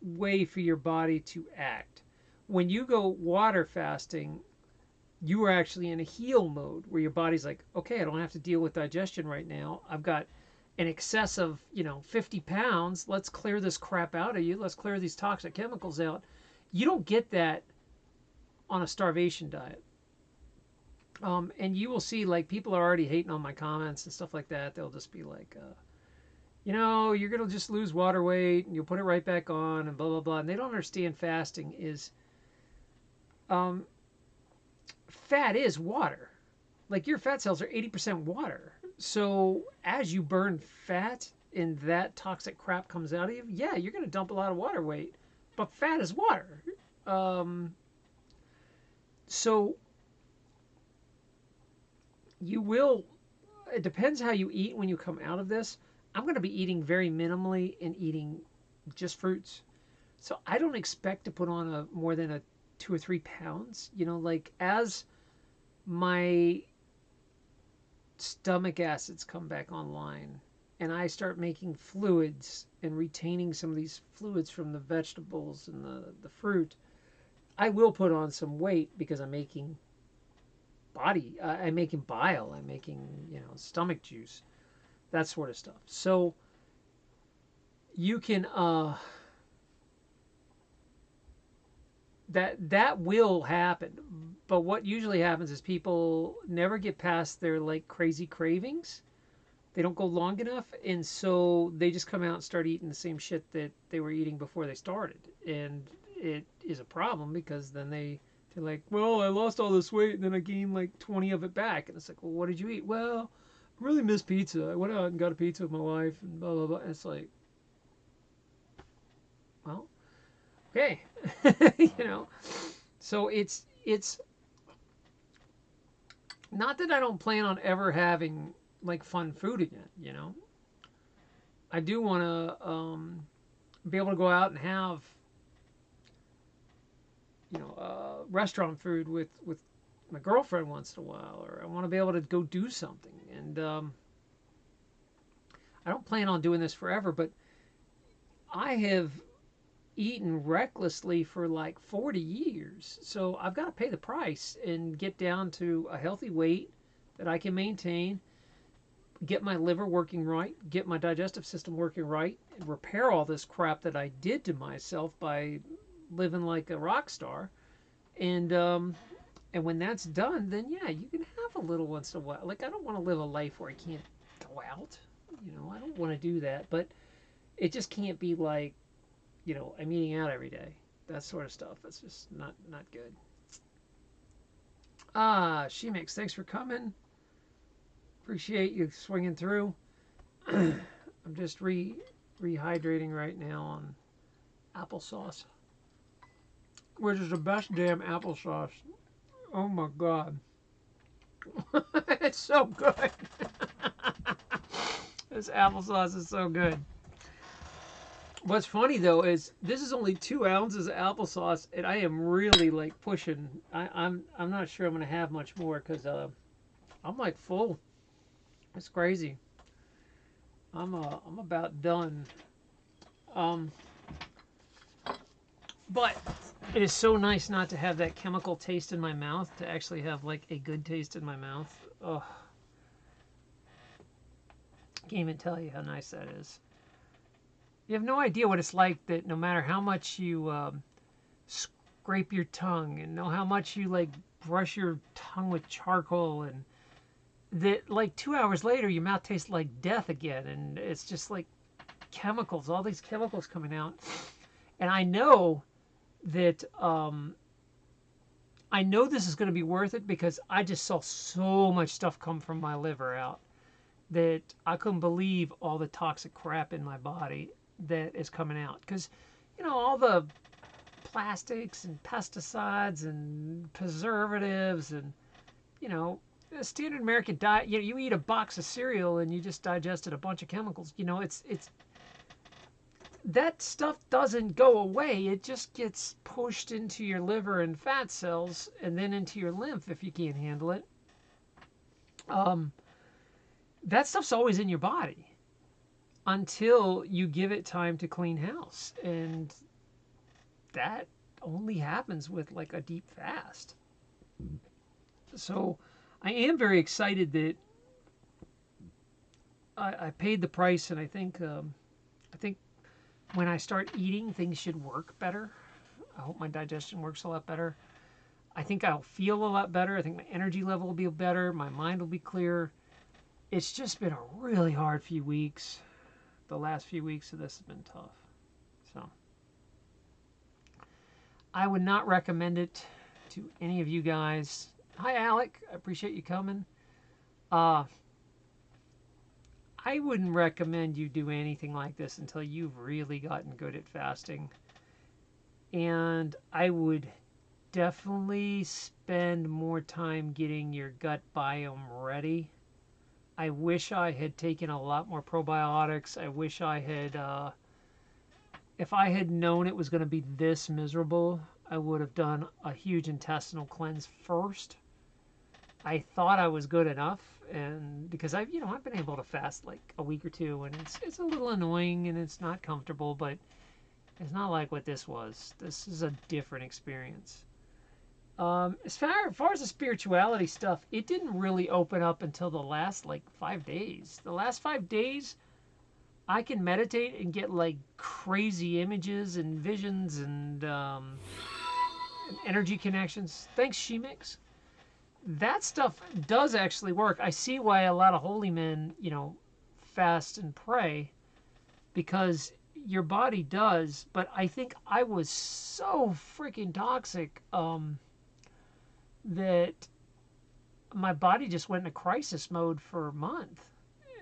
Speaker 1: way for your body to act. When you go water fasting, you are actually in a heal mode where your body's like, okay, I don't have to deal with digestion right now. I've got an excess of, you know, 50 pounds. Let's clear this crap out of you. Let's clear these toxic chemicals out. You don't get that on a starvation diet. Um, and you will see, like, people are already hating on my comments and stuff like that. They'll just be like, uh, you know, you're going to just lose water weight and you'll put it right back on and blah, blah, blah. And they don't understand fasting is um, fat is water. Like your fat cells are 80% water. So as you burn fat and that toxic crap comes out of you, yeah, you're going to dump a lot of water weight. But fat is water. Um, so you will, it depends how you eat when you come out of this. I'm going to be eating very minimally and eating just fruits. So I don't expect to put on a more than a two or three pounds. You know, like as my stomach acids come back online and I start making fluids and retaining some of these fluids from the vegetables and the, the fruit, I will put on some weight because I'm making body, uh, I'm making bile, I'm making, you know, stomach juice, that sort of stuff. So you can, uh, that that will happen. But what usually happens is people never get past their like crazy cravings. They don't go long enough and so they just come out and start eating the same shit that they were eating before they started. And it is a problem because then they they're like well i lost all this weight and then i gained like 20 of it back. And it's like well what did you eat? Well i really miss pizza. I went out and got a pizza with my wife and blah blah blah. And it's like well okay you know? So it's it's not that i don't plan on ever having like fun food again you know? I do want to um, be able to go out and have you know uh, restaurant food with with my girlfriend once in a while or i want to be able to go do something. And um, i don't plan on doing this forever but i have eaten recklessly for like 40 years. So I've got to pay the price and get down to a healthy weight that I can maintain, get my liver working right, get my digestive system working right, and repair all this crap that I did to myself by living like a rock star. And um, and when that's done, then yeah, you can have a little once in a while. Like I don't want to live a life where I can't go out. You know, I don't want to do that, but it just can't be like you know, I'm eating out every day. That sort of stuff. That's just not not good. Ah, Shemix. Thanks for coming. Appreciate you swinging through. I'm just re rehydrating right now on applesauce, which is the best damn applesauce. Oh my god, it's so good. this applesauce is so good. What's funny though is this is only two ounces of applesauce, and I am really like pushing. I, I'm I'm not sure I'm gonna have much more because uh, I'm like full. It's crazy. I'm uh I'm about done. Um, but it is so nice not to have that chemical taste in my mouth. To actually have like a good taste in my mouth. Oh, can't even tell you how nice that is. You have no idea what it's like that no matter how much you um, scrape your tongue and know how much you like brush your tongue with charcoal and that like two hours later your mouth tastes like death again and it's just like chemicals all these chemicals coming out. And i know that um, i know this is going to be worth it because i just saw so much stuff come from my liver out that i couldn't believe all the toxic crap in my body that is coming out because you know all the plastics and pesticides and preservatives and you know a standard American diet. You know, you eat a box of cereal and you just digested a bunch of chemicals. You know, it's it's that stuff doesn't go away. It just gets pushed into your liver and fat cells and then into your lymph if you can't handle it. Um, that stuff's always in your body until you give it time to clean house. And that only happens with like a deep fast. So I am very excited that I, I paid the price, and I think um, I think when I start eating, things should work better. I hope my digestion works a lot better. I think I'll feel a lot better. I think my energy level will be better. My mind will be clear. It's just been a really hard few weeks. The last few weeks of this has been tough. So I would not recommend it to any of you guys. Hi, Alec. I appreciate you coming. Uh, I wouldn't recommend you do anything like this until you've really gotten good at fasting. And I would definitely spend more time getting your gut biome ready. I wish I had taken a lot more probiotics. I wish I had, uh, if I had known it was going to be this miserable, I would have done a huge intestinal cleanse first. I thought I was good enough, and because I've you know I've been able to fast like a week or two, and it's it's a little annoying and it's not comfortable, but it's not like what this was. This is a different experience. Um, as far, as far as the spirituality stuff, it didn't really open up until the last like five days. The last five days, I can meditate and get like crazy images and visions and, um, and energy connections. Thanks, Shemix that stuff does actually work. I see why a lot of holy men, you know, fast and pray because your body does. But I think I was so freaking toxic um, that my body just went into crisis mode for a month.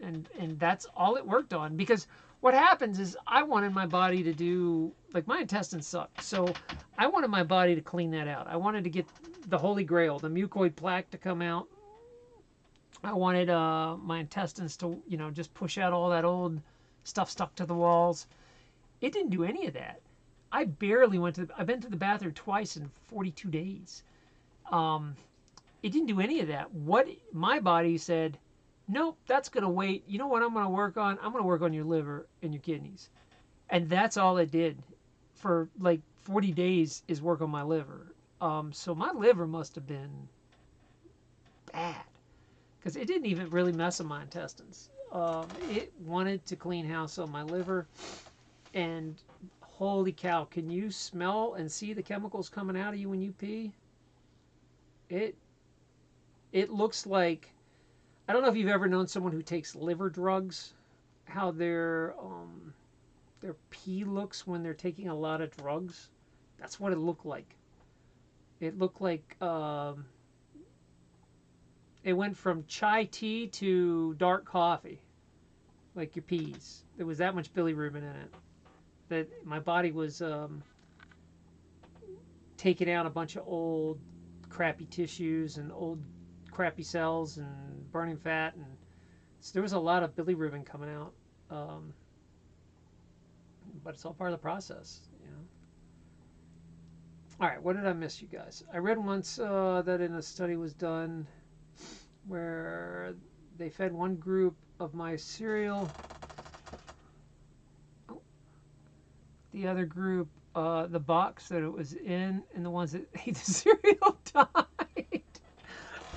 Speaker 1: And, and that's all it worked on because what happens is I wanted my body to do like my intestines suck. So I wanted my body to clean that out. I wanted to get the holy grail, the mucoid plaque to come out. I wanted uh, my intestines to, you know, just push out all that old stuff stuck to the walls. It didn't do any of that. I barely went to. The, I've been to the bathroom twice in 42 days. Um, it didn't do any of that. What my body said, nope, that's going to wait. You know what I'm going to work on? I'm going to work on your liver and your kidneys. And that's all it did for like 40 days is work on my liver. Um, so my liver must have been bad because it didn't even really mess with my intestines. Um, it wanted to clean house on my liver. And holy cow, can you smell and see the chemicals coming out of you when you pee? It it looks like I don't know if you've ever known someone who takes liver drugs, how their um, their pee looks when they're taking a lot of drugs. That's what it looked like. It looked like um, it went from chai tea to dark coffee, like your peas. There was that much bilirubin in it that my body was um, taking out a bunch of old crappy tissues and old crappy cells and burning fat, and so there was a lot of bilirubin coming out. Um, but it's all part of the process, you know. All right, what did I miss, you guys? I read once uh, that in a study was done where they fed one group of my cereal, the other group uh, the box that it was in, and the ones that ate the cereal died.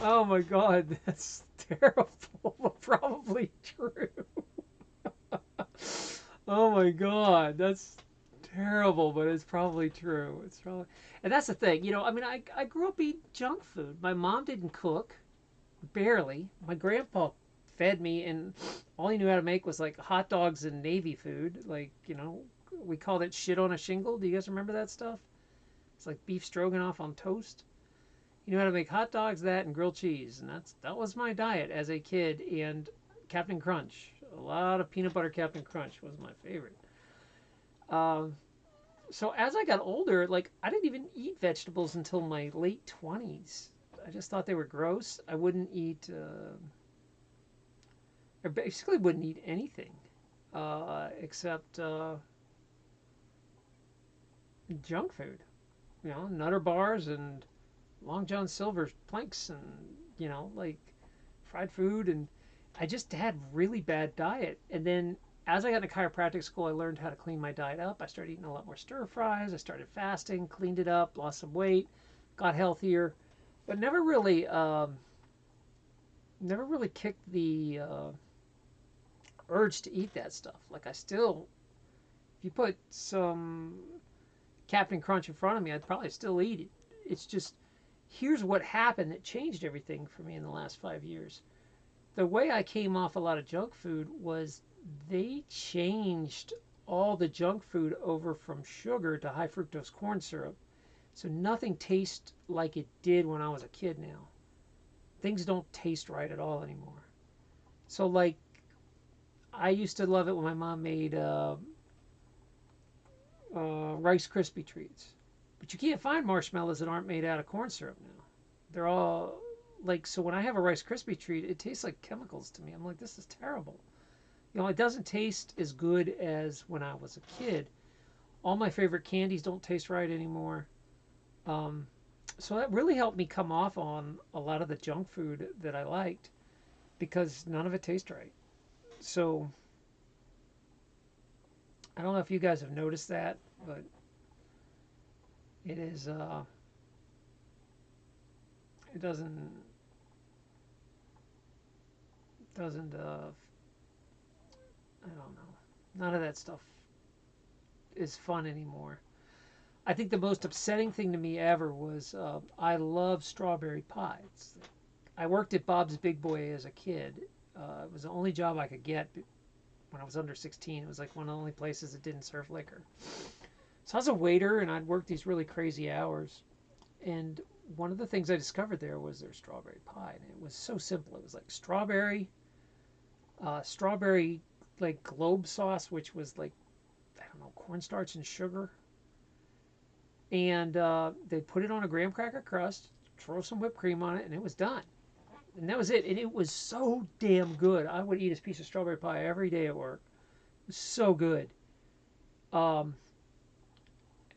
Speaker 1: Oh my god, that's terrible, probably true. oh my god, that's terrible, but it's probably true. It's probably, and that's the thing, you know. I mean, I I grew up eating junk food. My mom didn't cook, barely. My grandpa fed me, and all he knew how to make was like hot dogs and navy food. Like you know, we called it shit on a shingle. Do you guys remember that stuff? It's like beef stroganoff on toast. You know how to make hot dogs, that, and grilled cheese, and that's that was my diet as a kid. And Captain Crunch, a lot of peanut butter Captain Crunch was my favorite. Um, so as I got older, like I didn't even eat vegetables until my late twenties. I just thought they were gross. I wouldn't eat. Uh, I basically wouldn't eat anything uh, except uh, junk food. You know, Nutter bars and Long John Silver planks and you know like fried food and I just had really bad diet. And then as I got into chiropractic school, I learned how to clean my diet up. I started eating a lot more stir fries. I started fasting, cleaned it up, lost some weight, got healthier, but never really, um, never really kicked the uh, urge to eat that stuff. Like I still, if you put some Captain Crunch in front of me, I'd probably still eat it. It's just, here's what happened that changed everything for me in the last five years. The way I came off a lot of junk food was they changed all the junk food over from sugar to high fructose corn syrup. So nothing tastes like it did when I was a kid now. Things don't taste right at all anymore. So like I used to love it when my mom made uh, uh, Rice Krispie treats. But you can't find marshmallows that aren't made out of corn syrup now. They're all like so when I have a Rice Krispie treat, it tastes like chemicals to me. I'm like, this is terrible. You know, it doesn't taste as good as when I was a kid. All my favorite candies don't taste right anymore. Um, so that really helped me come off on a lot of the junk food that I liked because none of it tastes right. So I don't know if you guys have noticed that, but it is uh, it doesn't doesn't uh, I don't know. None of that stuff is fun anymore. I think the most upsetting thing to me ever was uh, I love strawberry pies. I worked at Bob's Big Boy as a kid. Uh, it was the only job I could get when I was under 16. It was like one of the only places that didn't serve liquor. So I was a waiter and I'd work these really crazy hours. And one of the things I discovered there was their strawberry pie. And it was so simple. It was like strawberry, uh, strawberry like globe sauce, which was like I don't know cornstarch and sugar, and uh, they put it on a graham cracker crust, throw some whipped cream on it, and it was done. And that was it. And it was so damn good. I would eat a piece of strawberry pie every day at work. It was so good. Um,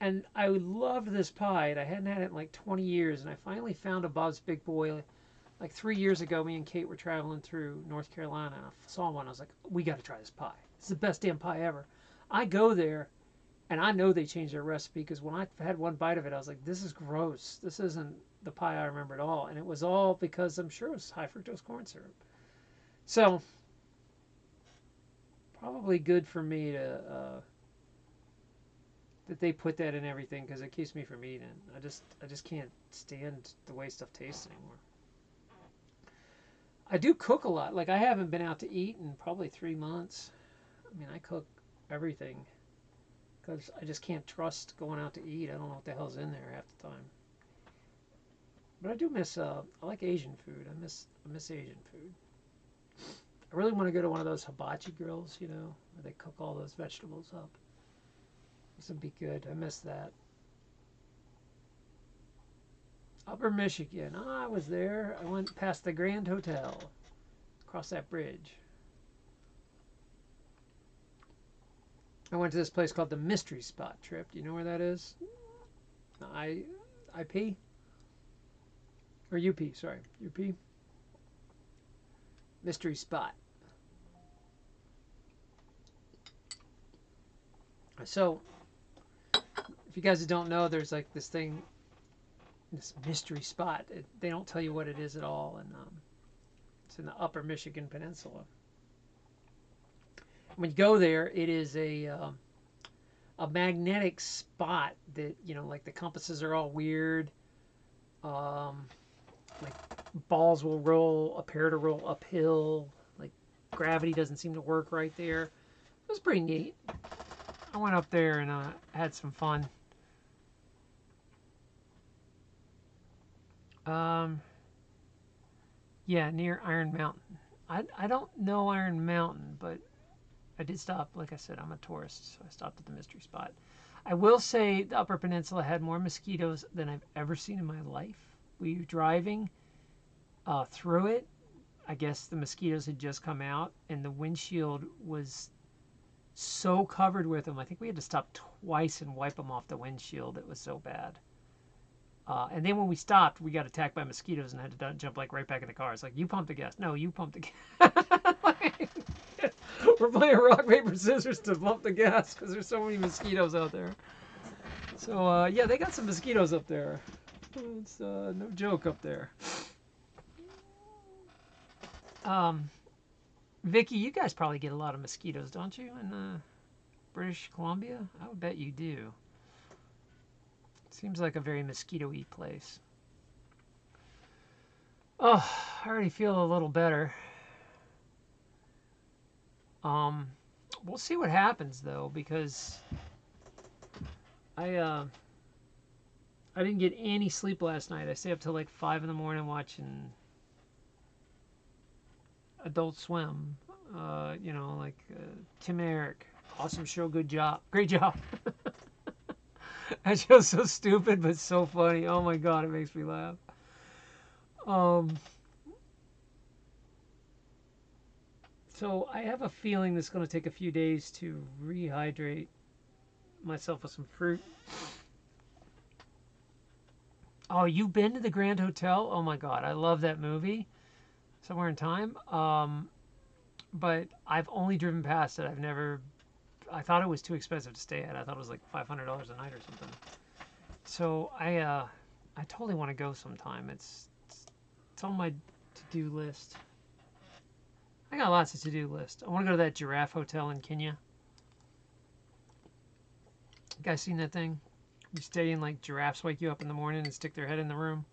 Speaker 1: and I loved this pie, I hadn't had it in like 20 years. And I finally found a Bob's Big Boy like three years ago, me and Kate were traveling through North Carolina and I saw one. I was like, we got to try this pie. It's the best damn pie ever. I go there and I know they changed their recipe because when I had one bite of it, I was like, this is gross. This isn't the pie I remember at all. And it was all because I'm sure it was high fructose corn syrup. So, probably good for me to. Uh, that they put that in everything because it keeps me from eating. I just I just can't stand the way stuff tastes anymore. I do cook a lot. Like I haven't been out to eat in probably three months. I mean, I cook everything because I just can't trust going out to eat. I don't know what the hell's in there half the time. But I do miss. Uh, I like Asian food. I miss. I miss Asian food. I really want to go to one of those hibachi grills. You know, where they cook all those vegetables up. This would be good. I miss that. Upper Michigan. Oh, I was there. I went past the Grand Hotel. Across that bridge. I went to this place called the Mystery Spot Trip. Do you know where that is? I IP or UP, sorry. UP. Mystery Spot. So, if you guys don't know, there's like this thing this mystery spot. It, they don't tell you what it is at all, and um, it's in the Upper Michigan Peninsula. When you go there, it is a uh, a magnetic spot that you know, like the compasses are all weird. Um, like balls will roll, appear to roll uphill. Like gravity doesn't seem to work right there. It was pretty neat. I went up there and uh, had some fun. Um, yeah, near Iron Mountain. I, I don't know Iron Mountain, but I did stop. Like I said, I'm a tourist, so I stopped at the mystery spot. I will say the Upper Peninsula had more mosquitoes than I've ever seen in my life. We were driving uh, through it. I guess the mosquitoes had just come out, and the windshield was so covered with them. I think we had to stop twice and wipe them off the windshield. It was so bad. Uh, and then when we stopped, we got attacked by mosquitoes and had to jump like right back in the car. It's like you pumped the gas. No, you pumped the gas. We're playing rock paper scissors to pump the gas because there's so many mosquitoes out there. So uh, yeah, they got some mosquitoes up there. It's uh, no joke up there. Um, Vicky, you guys probably get a lot of mosquitoes, don't you, in uh, British Columbia? I would bet you do. Seems like a very mosquito-y place. Oh, I already feel a little better. Um, we'll see what happens though, because I uh, I didn't get any sleep last night. I stayed up till like five in the morning watching Adult Swim. Uh, you know, like uh, Tim and Eric, awesome show, good job, great job. that show's so stupid but so funny. Oh my god, it makes me laugh. Um, so I have a feeling this is going to take a few days to rehydrate myself with some fruit. Oh, you've been to the Grand Hotel? Oh my God, I love that movie. Somewhere in Time. Um, but I've only driven past it. I've never. I thought it was too expensive to stay at. I thought it was like five hundred dollars a night or something. So I, uh, I totally want to go sometime. It's, it's, it's on my to-do list. I got lots of to-do list. I want to go to that giraffe hotel in Kenya. You guys seen that thing? You stay in like giraffes wake you up in the morning and stick their head in the room.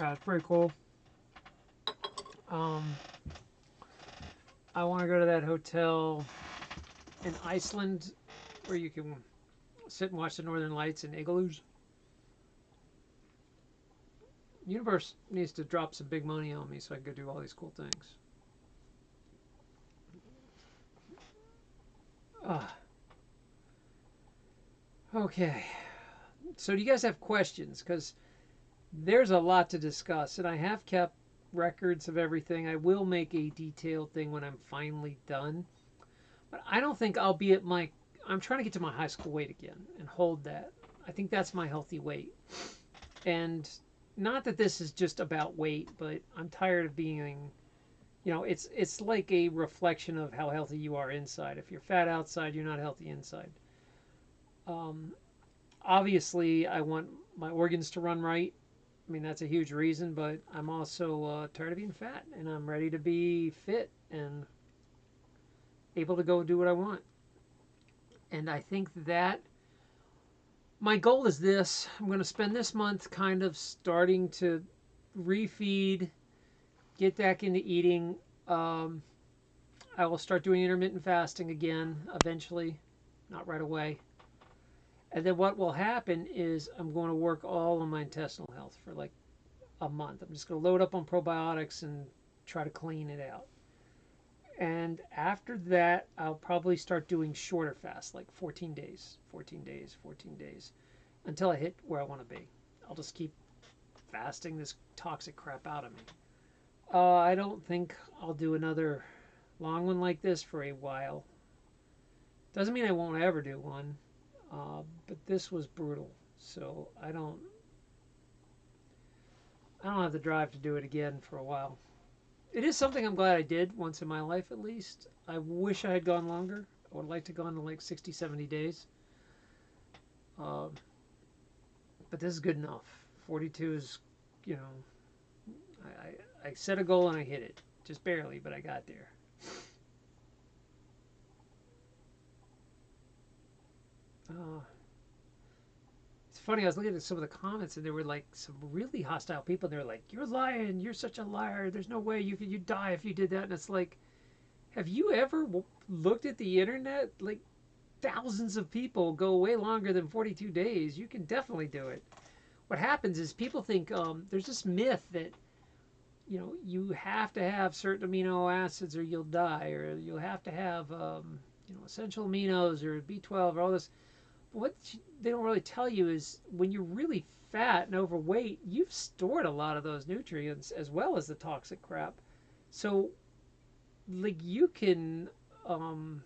Speaker 1: Uh, it's pretty cool. Um, I want to go to that hotel in Iceland where you can sit and watch the northern lights in igloos. Universe needs to drop some big money on me so I can go do all these cool things. Ah. Okay. So do you guys have questions? Because there's a lot to discuss, and I have kept records of everything. I will make a detailed thing when I'm finally done. But I don't think I'll be at my. I'm trying to get to my high school weight again and hold that. I think that's my healthy weight. And not that this is just about weight, but I'm tired of being. You know, it's it's like a reflection of how healthy you are inside. If you're fat outside, you're not healthy inside. Um, obviously, I want my organs to run right. I mean, that's a huge reason, but I'm also uh, tired of being fat and I'm ready to be fit and able to go do what I want. And I think that my goal is this I'm going to spend this month kind of starting to refeed, get back into eating. Um, I will start doing intermittent fasting again eventually, not right away. And then what will happen is I'm going to work all on my intestinal health for like a month. I'm just going to load up on probiotics and try to clean it out. And after that, I'll probably start doing shorter fasts, like 14 days, 14 days, 14 days, until I hit where I want to be. I'll just keep fasting this toxic crap out of me. Uh, I don't think I'll do another long one like this for a while. Doesn't mean I won't ever do one. Uh, but this was brutal. So I don't I don't have the drive to do it again for a while. It is something I'm glad I did once in my life at least. I wish I had gone longer. I would like to go on to like 60, 70 days. Uh, but this is good enough. 42 is, you know, I, I, I set a goal and I hit it. Just barely, but I got there. Uh, funny. I was looking at some of the comments, and there were like some really hostile people. they were like, "You're lying. You're such a liar. There's no way you could you die if you did that." And it's like, have you ever looked at the internet? Like, thousands of people go way longer than 42 days. You can definitely do it. What happens is people think um, there's this myth that you know you have to have certain amino acids or you'll die, or you'll have to have um, you know, essential aminos or B12 or all this. What they don't really tell you is when you're really fat and overweight, you've stored a lot of those nutrients as well as the toxic crap. So, like, you can um,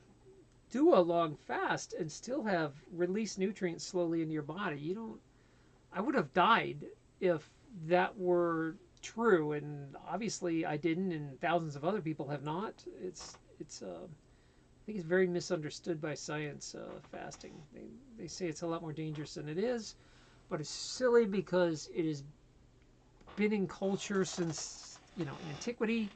Speaker 1: do a long fast and still have released nutrients slowly into your body. You don't. I would have died if that were true, and obviously I didn't, and thousands of other people have not. It's it's. Uh, I think it's very misunderstood by science. Uh, fasting. They they say it's a lot more dangerous than it is, but it's silly because it has been in culture since you know antiquity.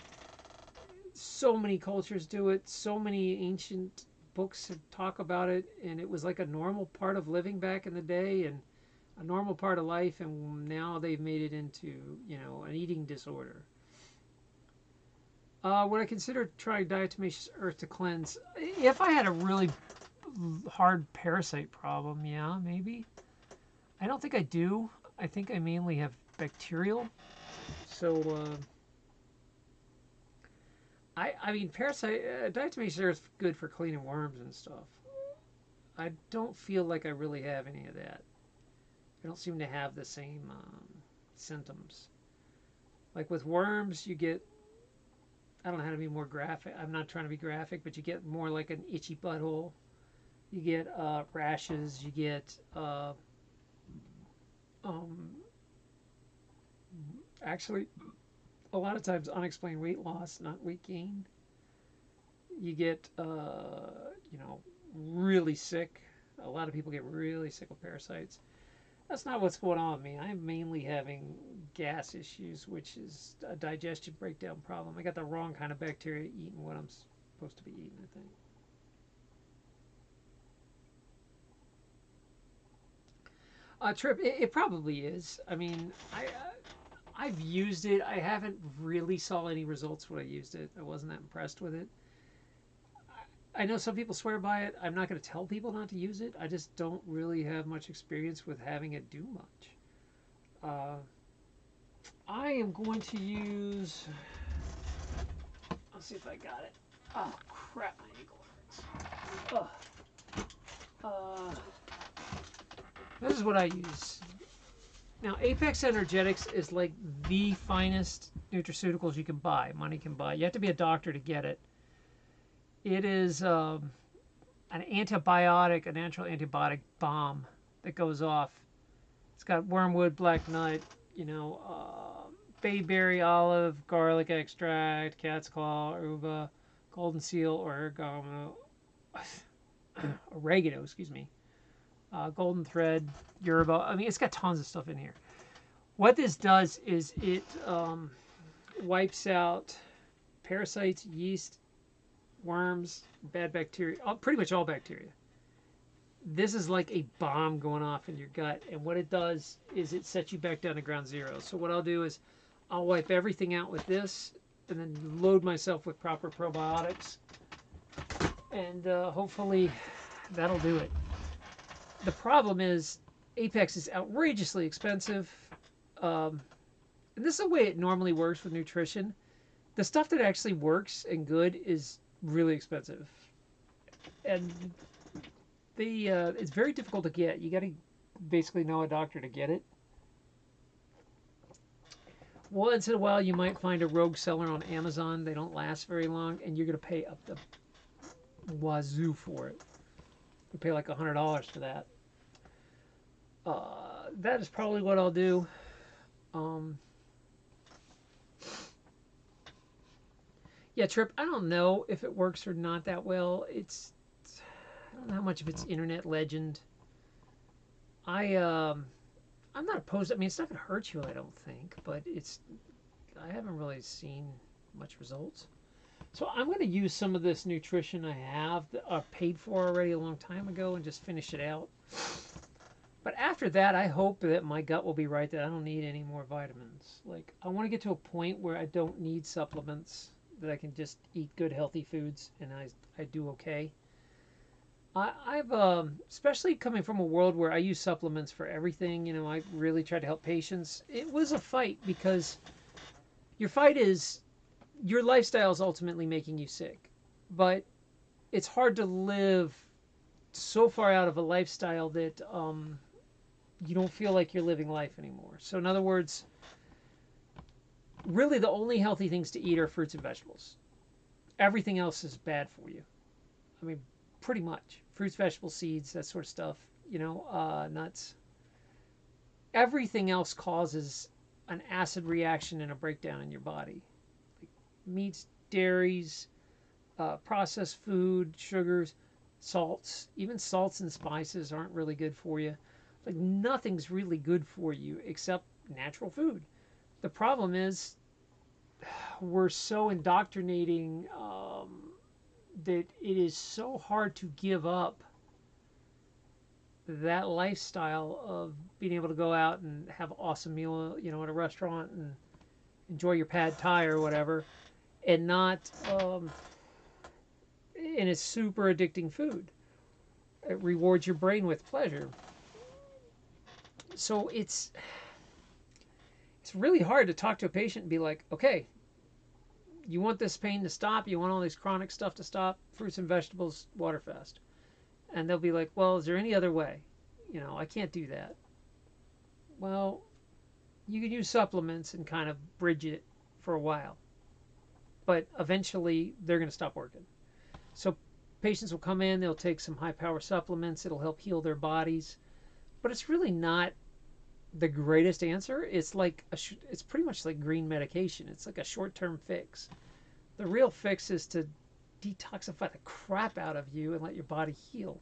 Speaker 1: So many cultures do it. So many ancient books talk about it, and it was like a normal part of living back in the day, and a normal part of life, and now they've made it into you know an eating disorder. Uh, would I consider trying diatomaceous earth to cleanse? If I had a really hard parasite problem, yeah, maybe. I don't think I do. I think I mainly have bacterial. So, uh, I I mean, parasite uh, diatomaceous earth is good for cleaning worms and stuff. I don't feel like I really have any of that. I don't seem to have the same um, symptoms. Like with worms, you get, I don't know how to be more graphic. I'm not trying to be graphic, but you get more like an itchy butthole. You get uh, rashes. You get uh, um, actually a lot of times unexplained weight loss, not weight gain. You get, uh, you know, really sick. A lot of people get really sick with parasites. That's not what's going on with me. I'm mainly having gas issues, which is a digestion breakdown problem. I got the wrong kind of bacteria eating what I'm supposed to be eating, I think. Uh, Trip, it, it probably is. I mean, I, uh, I've used it. I haven't really saw any results when I used it. I wasn't that impressed with it. I know some people swear by it. I'm not going to tell people not to use it. I just don't really have much experience with having it do much. Uh, I am going to use. Let's see if I got it. Oh crap! My ankle hurts. Uh, this is what I use. Now, Apex Energetics is like the finest nutraceuticals you can buy. Money can buy. You have to be a doctor to get it. It is um, an antibiotic, a natural antibiotic bomb that goes off. It's got wormwood, black nut, you know, uh, bayberry, olive, garlic extract, cat's claw, uva, golden seal, oregano, oregano, excuse me, uh, golden thread, yerba. I mean, it's got tons of stuff in here. What this does is it um, wipes out parasites, yeast, worms, bad bacteria, all, pretty much all bacteria. This is like a bomb going off in your gut, and what it does is it sets you back down to ground zero. So what I'll do is I'll wipe everything out with this, and then load myself with proper probiotics, and uh, hopefully that'll do it. The problem is Apex is outrageously expensive. Um, and this is the way it normally works with nutrition. The stuff that actually works and good is really expensive, and the uh, it's very difficult to get. You got to basically know a doctor to get it. Once in a while, you might find a rogue seller on Amazon. They don't last very long, and you're going to pay up the wazoo for it. You pay like a hundred dollars for that. Uh, that is probably what I'll do. Um, Yeah, Trip, I don't know if it works or not that well. It's, it's I don't know how much of it's internet legend. I um I'm not opposed. I mean, it's not gonna hurt you, I don't think, but it's I haven't really seen much results. So I'm going to use some of this nutrition I have that I paid for already a long time ago and just finish it out. But after that, I hope that my gut will be right that I don't need any more vitamins. Like I want to get to a point where I don't need supplements that I can just eat good healthy foods and I, I do okay. I, I've um, especially coming from a world where I use supplements for everything. You know, I really try to help patients. It was a fight because your fight is your lifestyle is ultimately making you sick, but it's hard to live so far out of a lifestyle that um, you don't feel like you're living life anymore. So, in other words, really the only healthy things to eat are fruits and vegetables. Everything else is bad for you. I mean, pretty much fruits, vegetables, seeds, that sort of stuff. You know, uh, nuts. Everything else causes an acid reaction and a breakdown in your body. Like meats, dairies, uh, processed food, sugars, salts, even salts and spices aren't really good for you. Like nothing's really good for you except natural food. The problem is we're so indoctrinating um, that it is so hard to give up that lifestyle of being able to go out and have an awesome meal, you know, at a restaurant and enjoy your pad thai or whatever, and not, um, and it's super addicting food. It rewards your brain with pleasure. So it's it's really hard to talk to a patient and be like, okay, you want this pain to stop, you want all these chronic stuff to stop, fruits and vegetables, water fast and they'll be like, well, is there any other way? You know, I can't do that. Well, you can use supplements and kind of bridge it for a while, but eventually they're going to stop working. So patients will come in, they'll take some high power supplements, it'll help heal their bodies, but it's really not the greatest answer. It's like a, it's pretty much like green medication. It's like a short term fix. The real fix is to detoxify the crap out of you and let your body heal.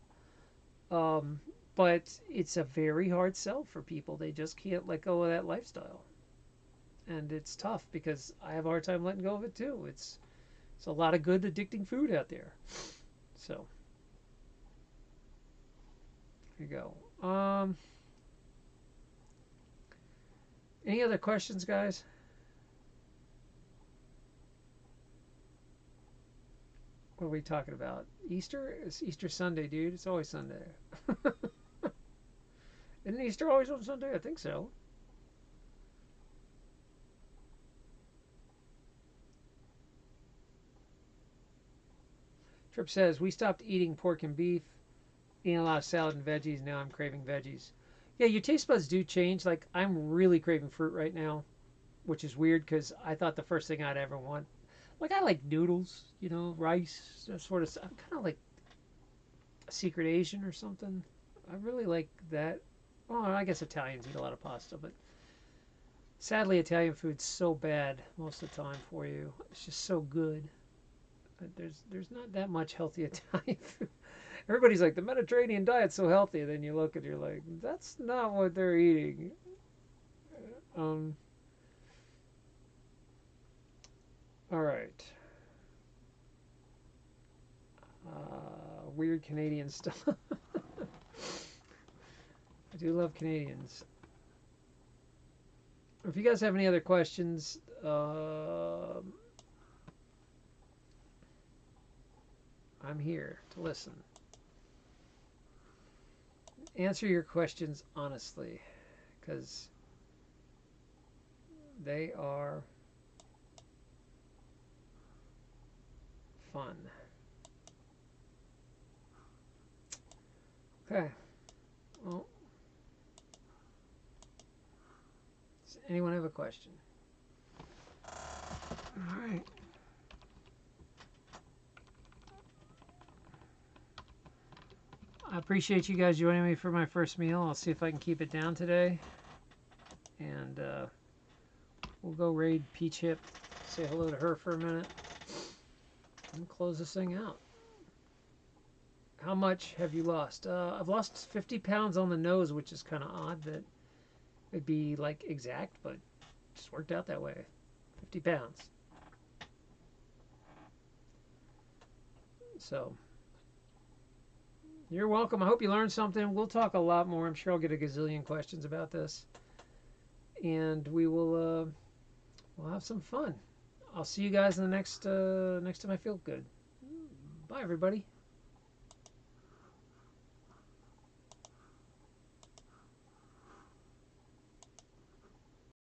Speaker 1: Um, but it's a very hard sell for people. They just can't let go of that lifestyle. And it's tough because I have a hard time letting go of it too. It's it's a lot of good addicting food out there. So here you go. Um, any other questions, guys? What are we talking about? Easter? It's Easter Sunday, dude. It's always Sunday. Isn't Easter always on Sunday? I think so. Trip says, We stopped eating pork and beef, eating a lot of salad and veggies. Now I'm craving veggies. Yeah, your taste buds do change. Like, I'm really craving fruit right now, which is weird because I thought the first thing I'd ever want like I like noodles, you know, rice, that sort of. I'm kind of like a secret Asian or something. I really like that. Well, I guess Italians eat a lot of pasta, but sadly, Italian food's so bad most of the time for you. It's just so good. But there's there's not that much healthy Italian food. Everybody's like the Mediterranean diet's so healthy. Then you look and you're like, that's not what they're eating. Um, All right. Uh, weird Canadian stuff. I do love Canadians. If you guys have any other questions, uh, I'm here to listen. Answer your questions honestly, because they are fun. Okay. Well, does anyone have a question? All right. I appreciate you guys joining me for my first meal. I'll see if I can keep it down today. And uh, we'll go raid Peach Hip, say hello to her for a minute and close this thing out. How much have you lost? Uh, I've lost 50 pounds on the nose, which is kind of odd that it'd be like exact, but just worked out that way. 50 pounds. So, you're welcome. I hope you learned something. We'll talk a lot more. I'm sure I'll get a gazillion questions about this. And we will uh, we'll have some fun. I'll see you guys in the next uh, next time I feel good. Bye, everybody.